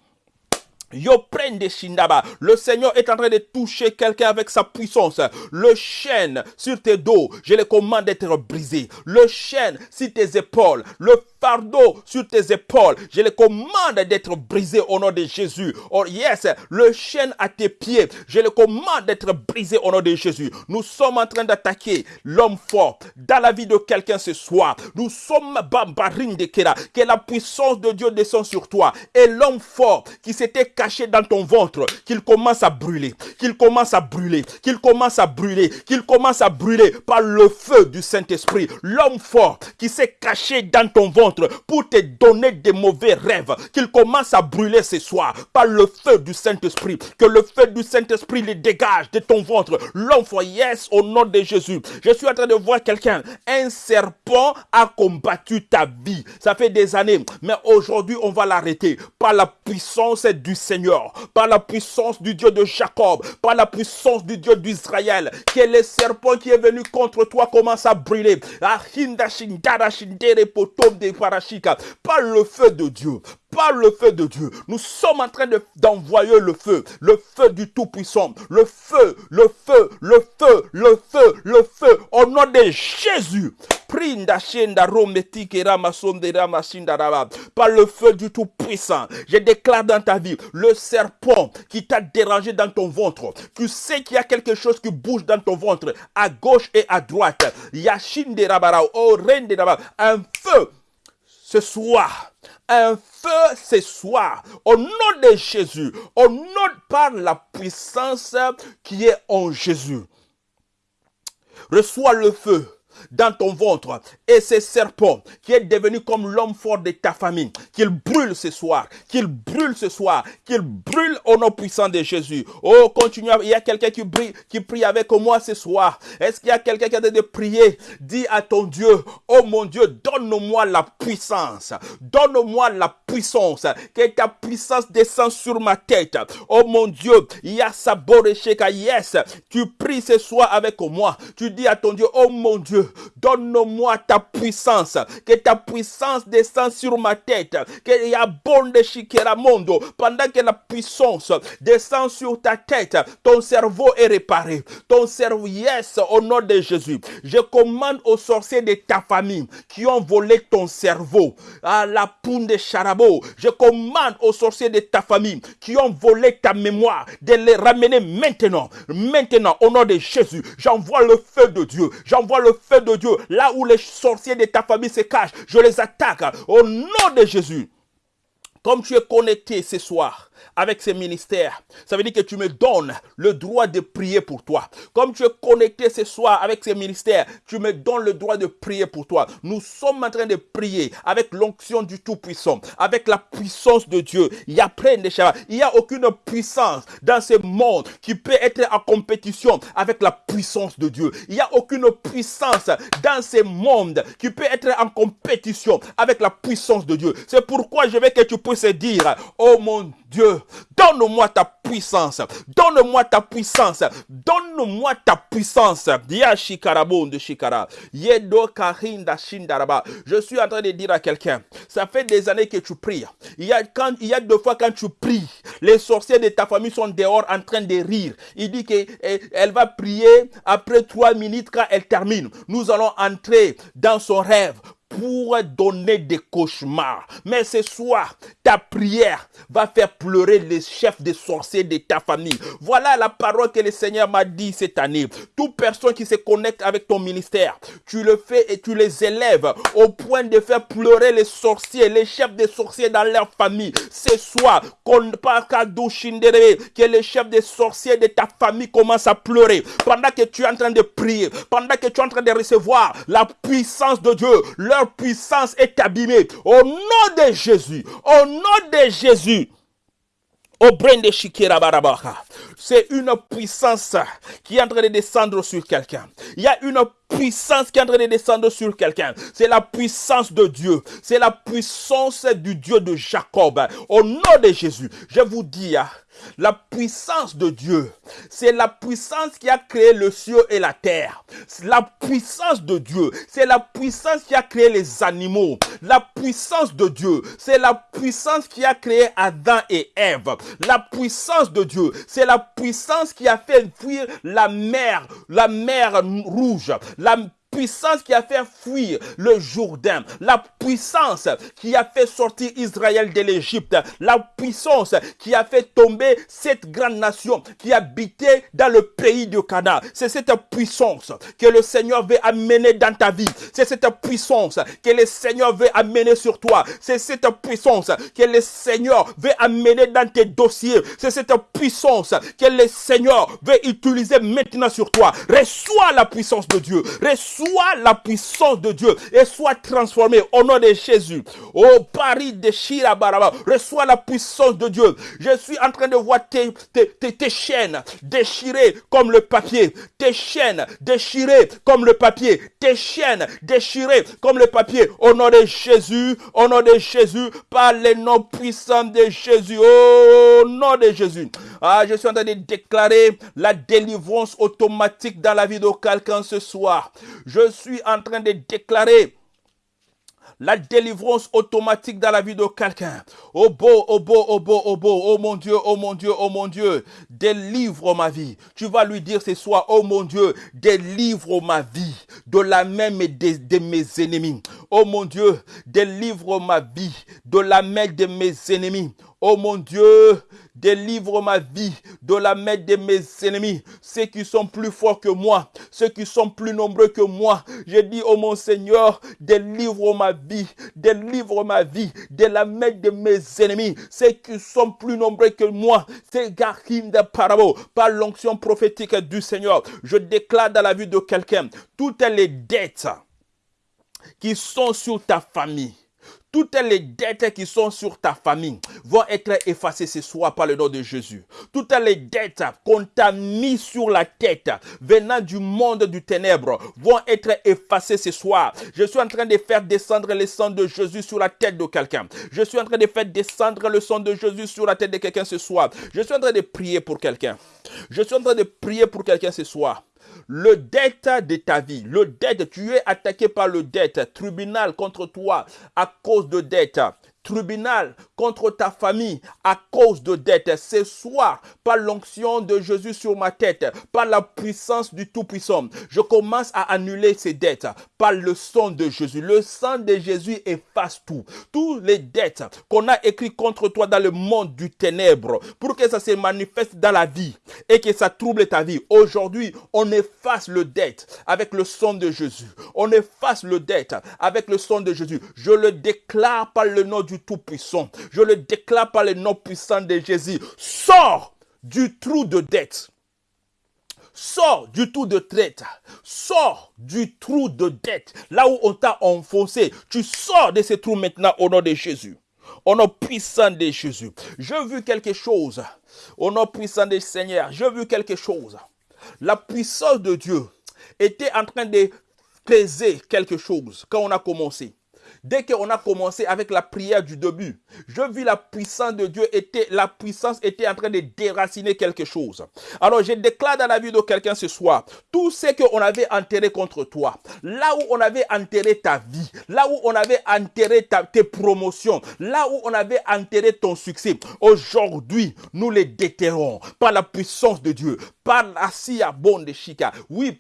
Le Seigneur est en train de toucher quelqu'un avec sa puissance. Le chêne sur tes dos, je le commande d'être brisé. Le chêne sur tes épaules, le fardeau sur tes épaules, je le commande d'être brisé au nom de Jésus. Oh yes, le chêne à tes pieds, je le commande d'être brisé au nom de Jésus. Nous sommes en train d'attaquer l'homme fort dans la vie de quelqu'un ce soir. Nous sommes bambarine de Kera, que la puissance de Dieu descend sur toi. Et l'homme fort qui s'était caché dans ton ventre, qu'il commence à brûler, qu'il commence à brûler, qu'il commence à brûler, qu'il commence à brûler par le feu du Saint-Esprit. L'homme fort qui s'est caché dans ton ventre, pour te donner des mauvais rêves, qu'il commence à brûler ce soir par le feu du Saint-Esprit. Que le feu du Saint-Esprit les dégage de ton ventre. L'enfant, yes, au nom de Jésus. Je suis en train de voir quelqu'un. Un serpent a combattu ta vie. Ça fait des années. Mais aujourd'hui, on va l'arrêter par la puissance du Seigneur, par la puissance du Dieu de Jacob, par la puissance du Dieu d'Israël. Que le serpent qui est venu contre toi commence à brûler. Ah, par le feu de Dieu, par le feu de Dieu. Nous sommes en train d'envoyer le feu, le feu du Tout-Puissant, le feu, le feu, le feu, le feu, le feu, au nom de Jésus. Par le feu du Tout-Puissant, je déclare dans ta vie le serpent qui t'a dérangé dans ton ventre. Tu sais qu'il y a quelque chose qui bouge dans ton ventre, à gauche et à droite. Yashin de un feu ce soir, un feu ce soir, au nom de Jésus, au nom par la puissance qui est en Jésus. Reçois le feu dans ton ventre et ce serpent qui est devenu comme l'homme fort de ta famille, qu'il brûle ce soir, qu'il brûle ce soir, qu'il brûle au nom puissant de Jésus. Oh, continue. Il y a quelqu'un qui, brille, qui prie avec moi ce soir. Est-ce qu'il y a quelqu'un qui a de prier? Dis à ton Dieu, oh mon Dieu, donne-moi la puissance. Donne-moi la puissance. Que ta puissance descende sur ma tête. Oh mon Dieu, il y a Yes, tu pries ce soir avec moi. Tu dis à ton Dieu, oh mon Dieu, donne-moi ta puissance, que ta puissance descende sur ma tête, qu'il y a bon de Shikeramondo, pendant que la puissance descend sur ta tête, ton cerveau est réparé, ton cerveau, yes, au nom de Jésus. Je commande aux sorciers de ta famille qui ont volé ton cerveau, à la poune de Charabo, je commande aux sorciers de ta famille qui ont volé ta mémoire de les ramener maintenant, maintenant, au nom de Jésus. J'envoie le feu de Dieu, j'envoie le feu de Dieu, là où les sorciers de ta famille se cachent, je les attaque au nom de Jésus. Comme tu es connecté ce soir, avec ces ministères. Ça veut dire que tu me donnes le droit de prier pour toi. Comme tu es connecté ce soir avec ces ministères, tu me donnes le droit de prier pour toi. Nous sommes en train de prier avec l'onction du Tout-Puissant, avec la puissance de Dieu. Il n'y a aucune puissance dans ce monde qui peut être en compétition avec la puissance de Dieu. Il n'y a aucune puissance dans ce monde qui peut être en compétition avec la puissance de Dieu. C'est pourquoi je veux que tu puisses dire, oh mon Dieu, donne-moi ta puissance. Donne-moi ta puissance. Donne-moi ta puissance. De shikara. Je suis en train de dire à quelqu'un, ça fait des années que tu pries. Il y a quand, il y a deux fois quand tu pries, les sorciers de ta famille sont dehors en train de rire. Il dit qu'elle eh, va prier après trois minutes quand elle termine. Nous allons entrer dans son rêve pour donner des cauchemars. Mais ce soir, ta prière va faire pleurer les chefs des sorciers de ta famille. Voilà la parole que le Seigneur m'a dit cette année. Toute personne qui se connecte avec ton ministère, tu le fais et tu les élèves au point de faire pleurer les sorciers, les chefs des sorciers dans leur famille. Ce soir, que les chefs des sorciers de ta famille commencent à pleurer pendant que tu es en train de prier, pendant que tu es en train de recevoir la puissance de Dieu, leur puissance est abîmée. Au nom de Jésus, au nom de Jésus. C'est une puissance qui est en train de descendre sur quelqu'un. Il y a une puissance qui est en train de descendre sur quelqu'un. C'est la puissance de Dieu. C'est la puissance du Dieu de Jacob. Au nom de Jésus, je vous dis, La puissance de Dieu, c'est la puissance qui a créé le ciel et la terre. La puissance de Dieu, c'est la puissance qui a créé les animaux. La puissance de Dieu, c'est la puissance qui a créé Adam et Ève. La puissance de Dieu, c'est la puissance qui a fait fuir la mer, la mer rouge. Puissance qui a fait fuir le Jourdain, la puissance qui a fait sortir Israël de l'Égypte, la puissance qui a fait tomber cette grande nation qui habitait dans le pays du Canaan. C'est cette puissance que le Seigneur veut amener dans ta vie. C'est cette puissance que le Seigneur veut amener sur toi. C'est cette puissance que le Seigneur veut amener dans tes dossiers. C'est cette puissance que le Seigneur veut utiliser maintenant sur toi. Reçois la puissance de Dieu. Sois la puissance de Dieu et sois transformé au nom de Jésus. Oh Paris de Shirabaraba, reçois la puissance de Dieu. Je suis en train de voir tes, tes, chaînes déchirées comme le papier. Tes chaînes déchirées comme le papier. Tes chaînes déchirées comme le papier. Au nom de Jésus, au nom de Jésus, par les noms puissants de Jésus. Au nom de Jésus. Ah, je suis en train de déclarer la délivrance automatique dans la vie de quelqu'un ce soir. Je suis en train de déclarer la délivrance automatique dans la vie de quelqu'un. Oh beau, oh beau, oh beau, oh beau, oh mon Dieu, oh mon Dieu, oh mon Dieu, délivre ma vie. Tu vas lui dire ce soir, oh mon Dieu, délivre ma vie de la main de, mes ennemis. Oh mon Dieu, délivre ma vie de la main de mes ennemis. Oh mon Dieu, délivre ma vie de la main de mes ennemis, ceux qui sont plus forts que moi, ceux qui sont plus nombreux que moi. Je dis, oh mon Seigneur, délivre ma vie, délivre ma vie de la main de mes ennemis, ceux qui sont plus nombreux que moi. C'est Gahim de Parabo, par l'onction prophétique du Seigneur. Je déclare dans la vie de quelqu'un toutes les dettes qui sont sur ta famille toutes les dettes qui sont sur ta famille vont être effacées ce soir par le nom de Jésus. Toutes les dettes qu'on t'a mis sur la tête venant du monde du ténèbre vont être effacées ce soir. Je suis en train de faire descendre le sang de Jésus sur la tête de quelqu'un. Je suis en train de faire descendre le sang de Jésus sur la tête de quelqu'un ce soir. Je suis en train de prier pour quelqu'un. Je suis en train de prier pour quelqu'un ce soir le dette de ta vie, le dette, tu es attaqué par le dette, tribunal contre toi à cause de dette tribunal contre ta famille à cause de dettes. Ce soir, par l'onction de Jésus sur ma tête, par la puissance du Tout-Puissant, je commence à annuler ces dettes par le sang de Jésus. Le sang de Jésus efface tout. Toutes les dettes qu'on a écrites contre toi dans le monde du ténèbre pour que ça se manifeste dans la vie et que ça trouble ta vie. Aujourd'hui, on efface le dette avec le sang de Jésus. On efface le dette avec le sang de Jésus. Je le déclare par le nom du tout-Puissant. Je le déclare par le nom puissant de Jésus. Sors du trou de dette. Sors du trou de traite. Sors du trou de dette. Là où on t'a enfoncé. Tu sors de ce trou maintenant au nom de Jésus. Au nom puissant de Jésus. Je vu quelque chose. Au nom puissant du Seigneur. Je vu quelque chose. La puissance de Dieu était en train de peser quelque chose quand on a commencé. Dès qu'on a commencé avec la prière du début, je vis la puissance de Dieu était, la puissance était en train de déraciner quelque chose. Alors je déclare dans la vie de quelqu'un ce soir, tout ce qu'on avait enterré contre toi, là où on avait enterré ta vie, là où on avait enterré ta, tes promotions, là où on avait enterré ton succès, aujourd'hui, nous les déterrons par la puissance de Dieu, par la sia bonne de Chica. Oui,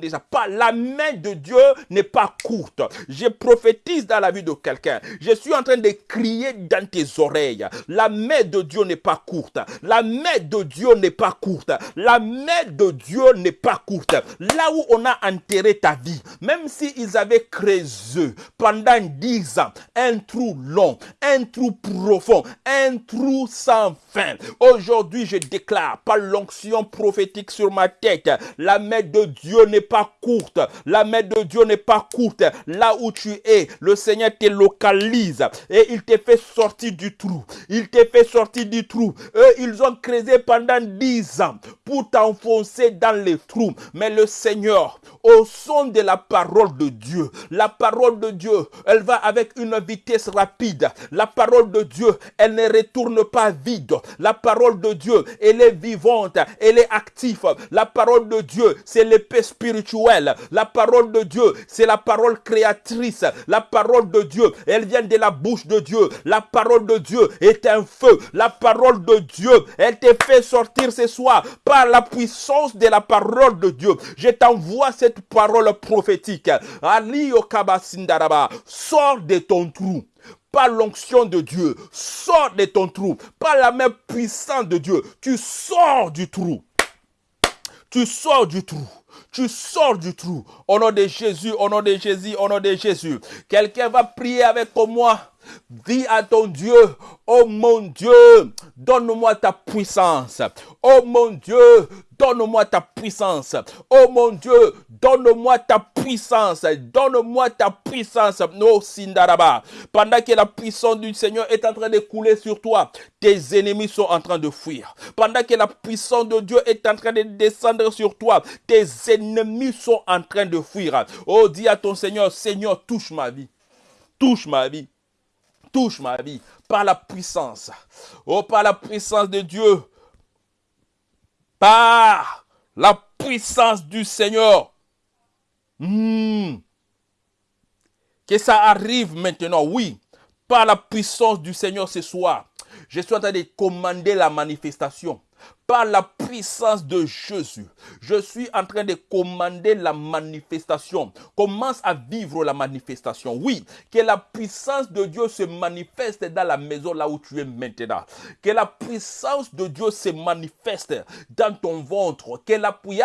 déjà, par la main de Dieu n'est pas courte. Je prophétise dans la vie de quelqu'un. Je suis en train de crier dans tes oreilles. La main de Dieu n'est pas courte. La main de Dieu n'est pas courte. La main de Dieu n'est pas courte. Là où on a enterré ta vie, même s'ils avaient creusé pendant dix ans un trou long, un trou profond, un trou sans fin. Aujourd'hui, je déclare par l'onction prophétique sur ma tête, la main de Dieu n'est pas courte. La main de Dieu n'est pas courte. Là où tu es, le Le Seigneur te localise et il te fait sortir du trou. Il te fait sortir du trou. Eux, ils ont creusé pendant dix ans pour t'enfoncer dans les trous. Mais le Seigneur, au son de la parole de Dieu, la parole de Dieu, elle va avec une vitesse rapide. La parole de Dieu, elle ne retourne pas vide. La parole de Dieu, elle est vivante, elle est active. La parole de Dieu, c'est l'épée spirituelle. La parole de Dieu, c'est la parole créatrice. La parole de Dieu, elle vient de la bouche de Dieu. La parole de Dieu est un feu. La parole de Dieu, elle te fait sortir ce soir par la puissance de la parole de Dieu. Je t'envoie cette parole prophétique. Ali Okabasindaraba, sors de ton trou par l'onction de Dieu. Sors de ton trou. Par la main puissante de Dieu. Tu sors du trou. Tu sors du trou. Tu sors du trou. Au nom de Jésus, au nom de Jésus, au nom de Jésus. Quelqu'un va prier avec moi. Dis à ton Dieu, oh mon Dieu, donne-moi ta puissance. Oh mon Dieu, donne-moi ta puissance. Oh mon Dieu, donne-moi ta puissance. Donne-moi ta puissance. No Sindaraba. Pendant que la puissance du Seigneur est en train de couler sur toi, tes ennemis sont en train de fuir. Pendant que la puissance de Dieu est en train de descendre sur toi, tes ennemis sont en train de fuir. Oh, dis à ton Seigneur, Seigneur, touche ma vie. Touche ma vie touche ma vie par la puissance. Oh, par la puissance de Dieu. Par la puissance du Seigneur. Hmm. Que ça arrive maintenant, oui. Par la puissance du Seigneur ce soir. Je suis en train de commander la manifestation par la puissance de Jésus, je suis en train de commander la manifestation. Commence à vivre la manifestation. Oui, que la puissance de Dieu se manifeste dans la maison là où tu es maintenant. Que la puissance de Dieu se manifeste dans ton ventre. Que la oui,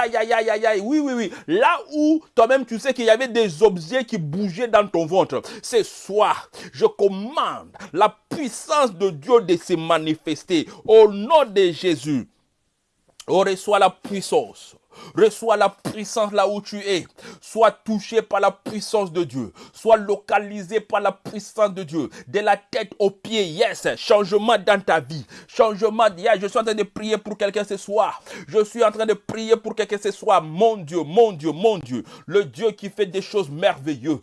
oui, oui. Là où toi-même tu sais qu'il y avait des objets qui bougeaient dans ton ventre. Ce soir, je commande la puissance de Dieu de se manifester au nom de Jésus. Oh, reçois la puissance. Reçois la puissance là où tu es. Sois touché par la puissance de Dieu. Sois localisé par la puissance de Dieu. De la tête aux pieds. Yes. Changement dans ta vie. Changement. Yes. Je suis en train de prier pour quelqu'un ce soir. Je suis en train de prier pour quelqu'un ce soir. Mon Dieu, mon Dieu, mon Dieu. Le Dieu qui fait des choses merveilleuses.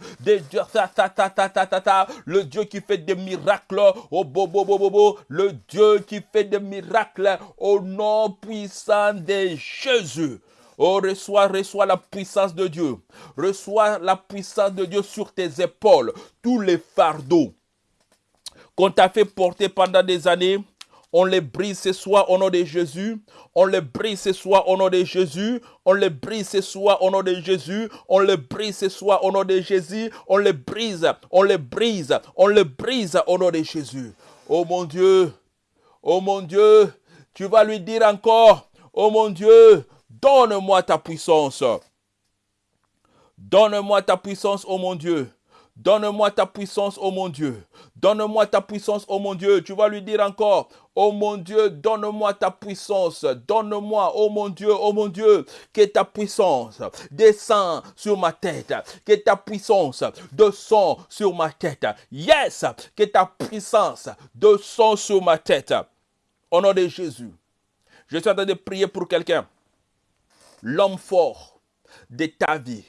Le Dieu qui fait des miracles. Oh, bo, bo, bo. Le Dieu qui fait des miracles au nom puissant de Jésus. Oh, reçois, reçois la puissance de Dieu. Reçois la puissance de Dieu sur tes épaules. Tous les fardeaux qu'on t'a fait porter pendant des années, on les brise ce soir au nom de Jésus. On les brise ce soir au nom de Jésus. On les brise ce soir au nom de Jésus. On les brise ce soir au nom de Jésus. On les brise. On les brise. On les brise au nom de Jésus. Oh mon Dieu. Oh mon Dieu. Tu vas lui dire encore. Oh mon Dieu. Donne-moi ta puissance. Donne-moi ta puissance, oh mon Dieu. Donne-moi ta puissance, oh mon Dieu. Donne-moi ta puissance, oh mon Dieu. Tu vas lui dire encore, oh mon Dieu, donne-moi ta puissance. Donne-moi, oh mon Dieu, oh mon Dieu, que ta puissance descend sur ma tête. Que ta puissance descend sur ma tête. Yes, que ta puissance descend sur ma tête. Au nom de Jésus. Je suis en train de prier pour quelqu'un l'homme fort de ta vie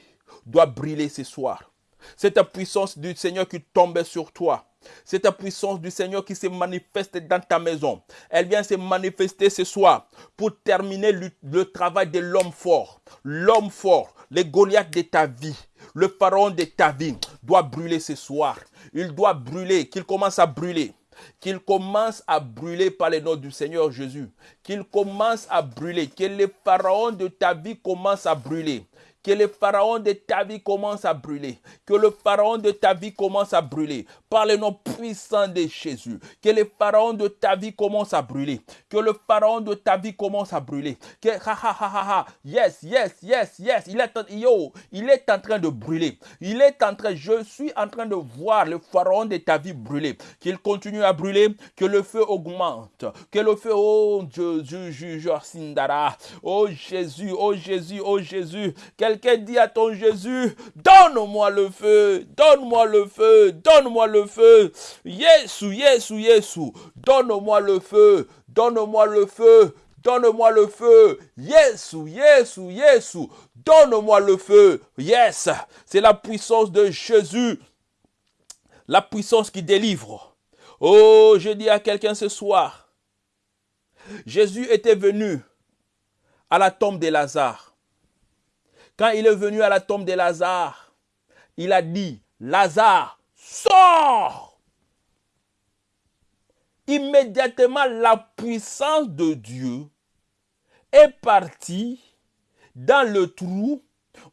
doit briller ce soir. C'est puissance du Seigneur qui tombe sur toi. C'est ta puissance du Seigneur qui se manifeste dans ta maison. Elle vient se manifester ce soir pour terminer le, travail de l'homme fort. L'homme fort, le Goliath de ta vie, le pharaon de ta vie doit brûler ce soir. Il doit brûler, qu'il commence à brûler qu'il commence à brûler par le nom du Seigneur Jésus, qu'il commence à brûler, que les pharaons de ta vie commencent à brûler, que le pharaon de ta vie commence à brûler, que le pharaon de ta vie commence à brûler par le nom puissant de Jésus. Que les pharaons de ta vie commencent à brûler. Que le pharaon de ta vie commence à brûler. Que ha ha ha ha ha. Yes, yes, yes, yes. Il est, yo, il est en train de brûler. Il est en train, je suis en train de voir le pharaon de ta vie brûler. Qu'il continue à brûler. Que le feu augmente. Que le feu, oh Jésus, juge Sindara. Oh Jésus, oh Jésus, oh Jésus. Quelqu'un dit à ton Jésus, donne-moi le feu, donne-moi le feu, donne-moi le feu. Yesu, Yesu, Yesu, donne-moi le feu, donne-moi le feu, donne-moi le feu. Yesu, Yesu, Yesu, donne-moi le feu. Yes, c'est la puissance de Jésus, la puissance qui délivre. Oh, je dis à quelqu'un ce soir, Jésus était venu à la tombe de Lazare. Quand il est venu à la tombe de Lazare, il a dit, Lazare, sors Immédiatement, la puissance de Dieu est partie dans le trou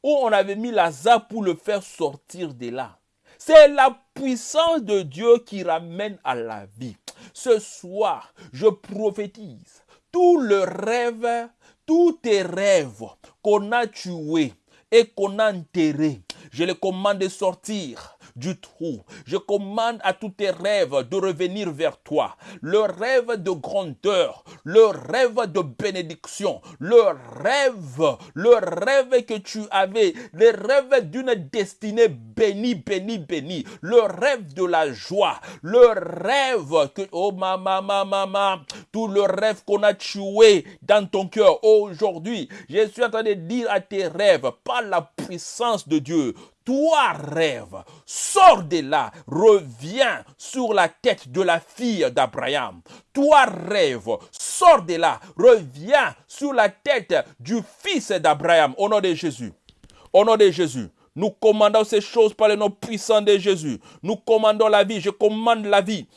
où on avait mis Lazare pour le faire sortir de là. C'est la puissance de Dieu qui ramène à la vie. Ce soir, je prophétise tout le rêve, tous tes rêves qu'on a tués et qu'on a enterrés, je les commande de sortir du trou. Je commande à tous tes rêves de revenir vers toi. Le rêve de grandeur, le rêve de bénédiction, le rêve, le rêve que tu avais, le rêve d'une destinée bénie, bénie, bénie, le rêve de la joie, le rêve que, oh maman, maman, maman, tout le rêve qu'on a tué dans ton cœur aujourd'hui, je suis en train de dire à tes rêves, par la puissance de Dieu, toi rêve, sors de là, reviens sur la tête de la fille d'Abraham. Toi rêve, sors de là, reviens sur la tête du fils d'Abraham. Au nom de Jésus. Au nom de Jésus. Nous commandons ces choses par le nom puissant de Jésus. Nous commandons la vie. Je commande la vie.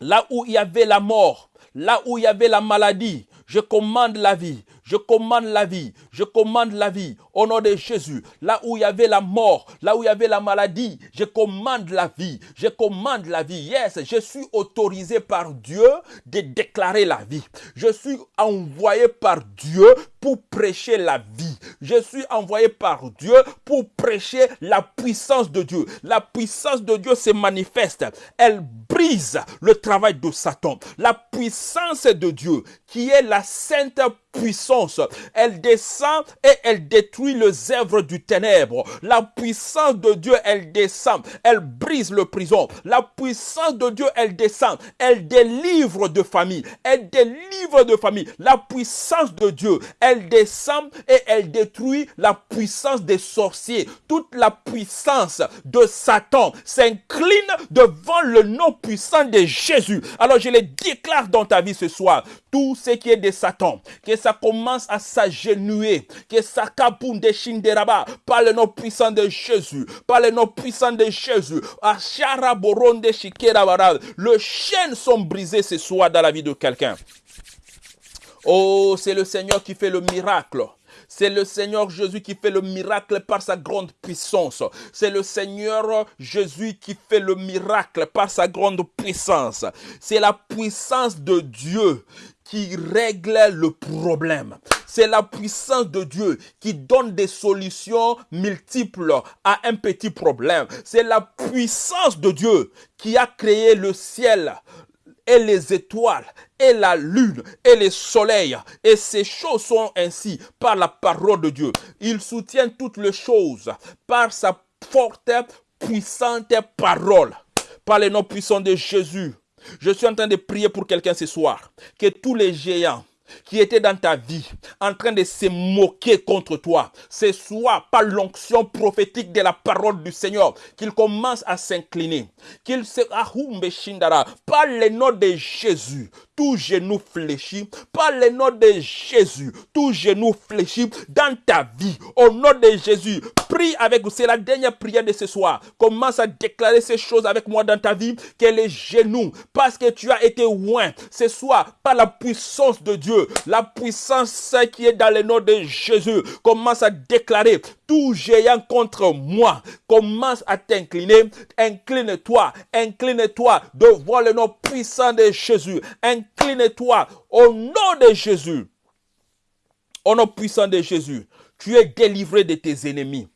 Là où il y avait la mort, là où il y avait la maladie, je commande la vie. Je commande la vie. Je commande la vie. Au nom de Jésus. Là où il y avait la mort, là où il y avait la maladie, je commande la vie. Je commande la vie. Yes, je suis autorisé par Dieu de déclarer la vie. Je suis envoyé par Dieu pour prêcher la vie. Je suis envoyé par Dieu pour prêcher la puissance de Dieu. La puissance de Dieu se manifeste. Elle brise le travail de Satan. La puissance de Dieu, qui est la sainte puissance. Elle descend et elle détruit les œuvres du ténèbre. La puissance de Dieu, elle descend. Elle brise le prison. La puissance de Dieu, elle descend. Elle délivre de famille. Elle délivre de famille. La puissance de Dieu, elle descend et elle détruit la puissance des sorciers. Toute la puissance de Satan s'incline devant le nom puissant de Jésus. Alors je le déclare dans ta vie ce soir. Tout ce qui est de Satan, que ça commence à s'agenouiller, que ça shinderaba, par le nom puissant de Jésus, par le nom puissant de Jésus, le chaînes sont brisées ce soir dans la vie de quelqu'un. Oh, c'est le Seigneur qui fait le miracle. C'est le Seigneur Jésus qui fait le miracle par sa grande puissance. C'est le Seigneur Jésus qui fait le miracle par sa grande puissance. C'est la puissance de Dieu qui règle le problème. C'est la puissance de Dieu qui donne des solutions multiples à un petit problème. C'est la puissance de Dieu qui a créé le ciel, et les étoiles, et la lune, et les soleils. Et ces choses sont ainsi par la parole de Dieu. Il soutient toutes les choses par sa forte, puissante parole. Par les noms puissants de Jésus. Je suis en train de prier pour quelqu'un ce soir. Que tous les géants qui étaient dans ta vie en train de se moquer contre toi, ce soit par l'onction prophétique de la parole du Seigneur qu'ils commencent à s'incliner, qu'ils se par le nom de Jésus, tout genou fléchit, par le nom de Jésus, tout genou fléchit dans ta vie, au nom de Jésus, prie prie avec vous. C'est la dernière prière de ce soir. Commence à déclarer ces choses avec moi dans ta vie. Que les genoux, parce que tu as été loin ce soir par la puissance de Dieu, la puissance qui est dans le nom de Jésus. Commence à déclarer tout géant contre moi. Commence à t'incliner. Incline-toi. Incline-toi devant le nom puissant de Jésus. Incline-toi au nom de Jésus. Au nom puissant de Jésus, tu es délivré de tes ennemis.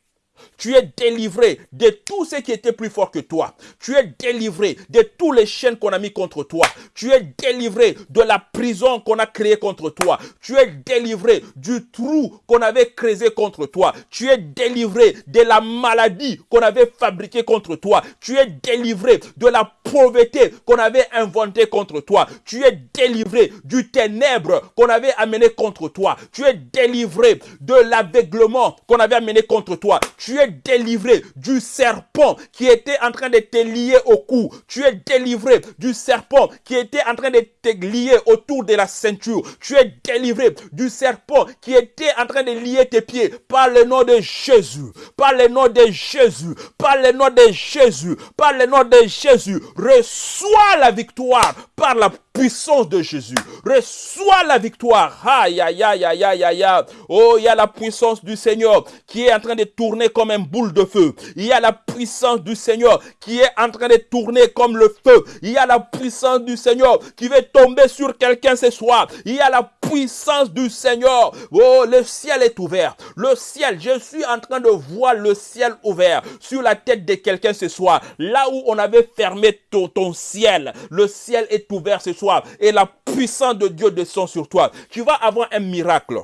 Tu es délivré de tout ce qui était plus fort que toi. Tu es délivré de tous les chaînes qu'on a mis contre toi. Tu es délivré de la prison qu'on a créée contre toi. Tu es délivré du trou qu'on avait créé contre toi. Tu es délivré de la maladie qu'on avait fabriquée contre toi. Tu es délivré de la pauvreté qu'on avait inventée contre toi. Tu es délivré du ténèbre qu'on avait amené contre toi. Tu es délivré de l'aveuglement qu'on avait amené contre toi es délivré du serpent qui était en train de te lier au cou. Tu es délivré du serpent qui était en train de te lier autour de la ceinture. Tu es délivré du serpent qui était en train de lier tes pieds par le nom de Jésus. Par le nom de Jésus. Par le nom de Jésus. Par le nom de Jésus. Reçois la victoire par la puissance de Jésus. Reçois la victoire. Aïe, aïe, aïe, aïe, aïe, aïe. Oh, il y a la puissance du Seigneur qui est en train de tourner comme un boule de feu. Il y a la puissance du Seigneur qui est en train de tourner comme le feu. Il y a la puissance du Seigneur qui va tomber sur quelqu'un ce soir. Il y a la puissance du Seigneur. Oh, le ciel est ouvert. Le ciel, je suis en train de voir le ciel ouvert sur la tête de quelqu'un ce soir. Là où on avait fermé ton, ton ciel, le ciel est ouvert ce soir et la puissance de Dieu descend sur toi. Tu vas avoir un miracle.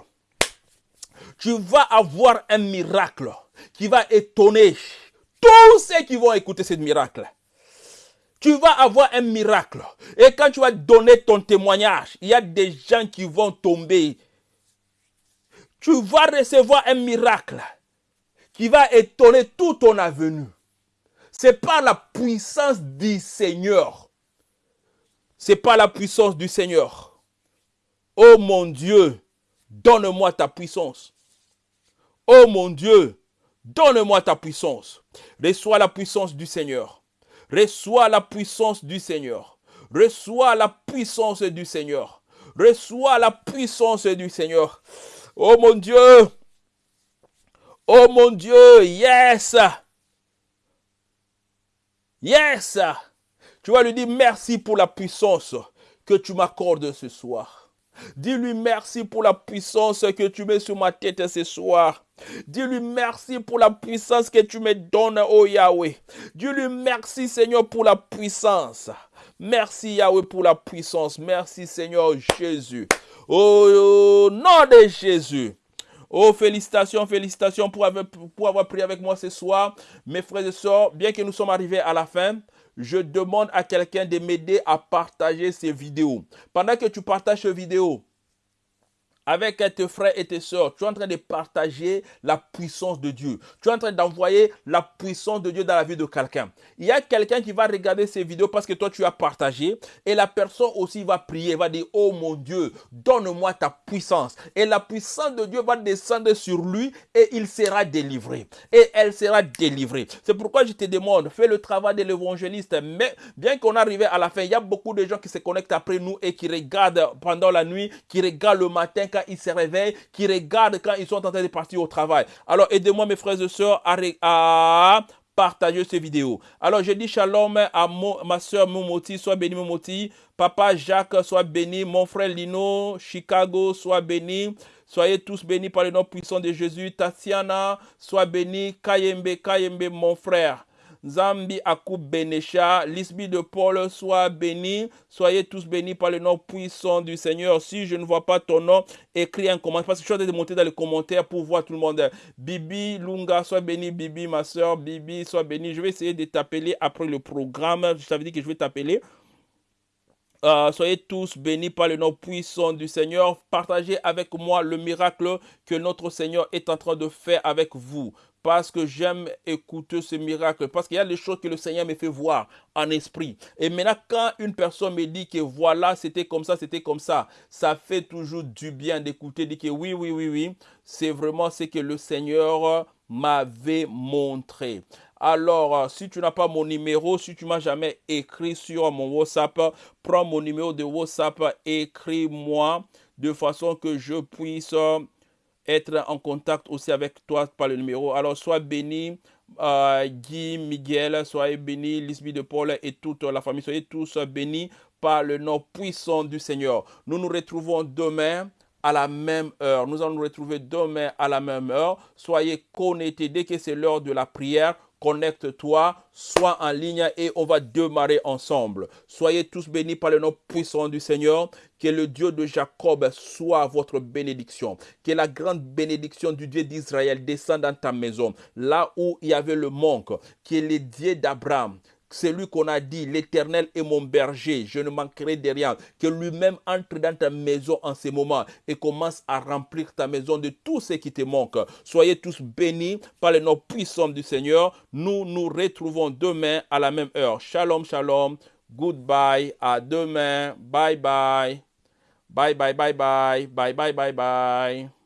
Tu vas avoir un miracle qui va étonner tous ceux qui vont écouter ce miracle. Tu vas avoir un miracle. Et quand tu vas donner ton témoignage, il y a des gens qui vont tomber. Tu vas recevoir un miracle qui va étonner tout ton avenue. C'est par la puissance du Seigneur c'est pas la puissance du Seigneur. Oh mon Dieu, donne-moi ta puissance. Oh mon Dieu, donne-moi ta puissance. Reçois la puissance du Seigneur. Reçois la puissance du Seigneur. Reçois la puissance du Seigneur. Reçois la puissance du Seigneur. Oh mon Dieu. Oh mon Dieu. Yes. Yes. Tu vas lui dire merci pour la puissance que tu m'accordes ce soir. Dis-lui merci pour la puissance que tu mets sur ma tête ce soir. Dis-lui merci pour la puissance que tu me donnes, oh Yahweh. Dis-lui merci, Seigneur, pour la puissance. Merci, Yahweh, pour la puissance. Merci, Seigneur Jésus. Au nom de Jésus. Oh, félicitations, félicitations pour avoir, pour avoir prié avec moi ce soir. Mes frères et sœurs, bien que nous sommes arrivés à la fin, je demande à quelqu'un de m'aider à partager ces vidéos. Pendant que tu partages ces vidéos, avec tes frères et tes sœurs, tu es en train de partager la puissance de Dieu. Tu es en train d'envoyer la puissance de Dieu dans la vie de quelqu'un. Il y a quelqu'un qui va regarder ces vidéos parce que toi tu as partagé et la personne aussi va prier, va dire, oh mon Dieu, donne-moi ta puissance. Et la puissance de Dieu va descendre sur lui et il sera délivré. Et elle sera délivrée. C'est pourquoi je te demande, fais le travail de l'évangéliste. Mais bien qu'on arrive à la fin, il y a beaucoup de gens qui se connectent après nous et qui regardent pendant la nuit, qui regardent le matin quand ils se réveillent, qui regardent quand ils sont en train de partir au travail. Alors aidez-moi mes frères et sœurs à, partager ces vidéos. Alors je dis shalom à ma soeur Momoti, sois béni Momoti. Papa Jacques, sois béni. Mon frère Lino, Chicago, sois béni. Soyez tous bénis par le nom puissant de Jésus. Tatiana, sois béni. Kayembe, Kayembe, mon frère. Zambi Akou Benesha, l'Isbi de Paul, soit béni. Soyez tous bénis par le nom puissant du Seigneur. Si je ne vois pas ton nom, écris un commentaire. Parce que je suis en train de monter dans les commentaires pour voir tout le monde. Bibi Lunga, sois béni. Bibi, ma soeur, Bibi, sois béni. Je vais essayer de t'appeler après le programme. Je t'avais dit que je vais t'appeler. Euh, soyez tous bénis par le nom puissant du Seigneur. Partagez avec moi le miracle que notre Seigneur est en train de faire avec vous parce que j'aime écouter ce miracle, parce qu'il y a des choses que le Seigneur me fait voir en esprit. Et maintenant, quand une personne me dit que voilà, c'était comme ça, c'était comme ça, ça fait toujours du bien d'écouter, dire que oui, oui, oui, oui, c'est vraiment ce que le Seigneur m'avait montré. Alors, euh, si tu n'as pas mon numéro, si tu m'as jamais écrit sur mon WhatsApp, prends mon numéro de WhatsApp, écris-moi de façon que je puisse être en contact aussi avec toi par le numéro. Alors, sois béni, euh, Guy, Miguel, soyez béni, Lisby de Paul et toute la famille. Soyez tous bénis par le nom puissant du Seigneur. Nous nous retrouvons demain à la même heure. Nous allons nous retrouver demain à la même heure. Soyez connectés dès que c'est l'heure de la prière connecte-toi, sois en ligne et on va démarrer ensemble. Soyez tous bénis par le nom puissant du Seigneur. Que le Dieu de Jacob soit votre bénédiction. Que la grande bénédiction du Dieu d'Israël descende dans ta maison. Là où il y avait le manque. Que le Dieu d'Abraham, c'est lui qu'on a dit, l'Éternel est mon berger, je ne manquerai de rien. Que lui-même entre dans ta maison en ce moment et commence à remplir ta maison de tout ce qui te manque. Soyez tous bénis par le nom puissant du Seigneur. Nous nous retrouvons demain à la même heure. Shalom, shalom. Goodbye. À demain. Bye bye. Bye bye bye bye. Bye bye bye bye.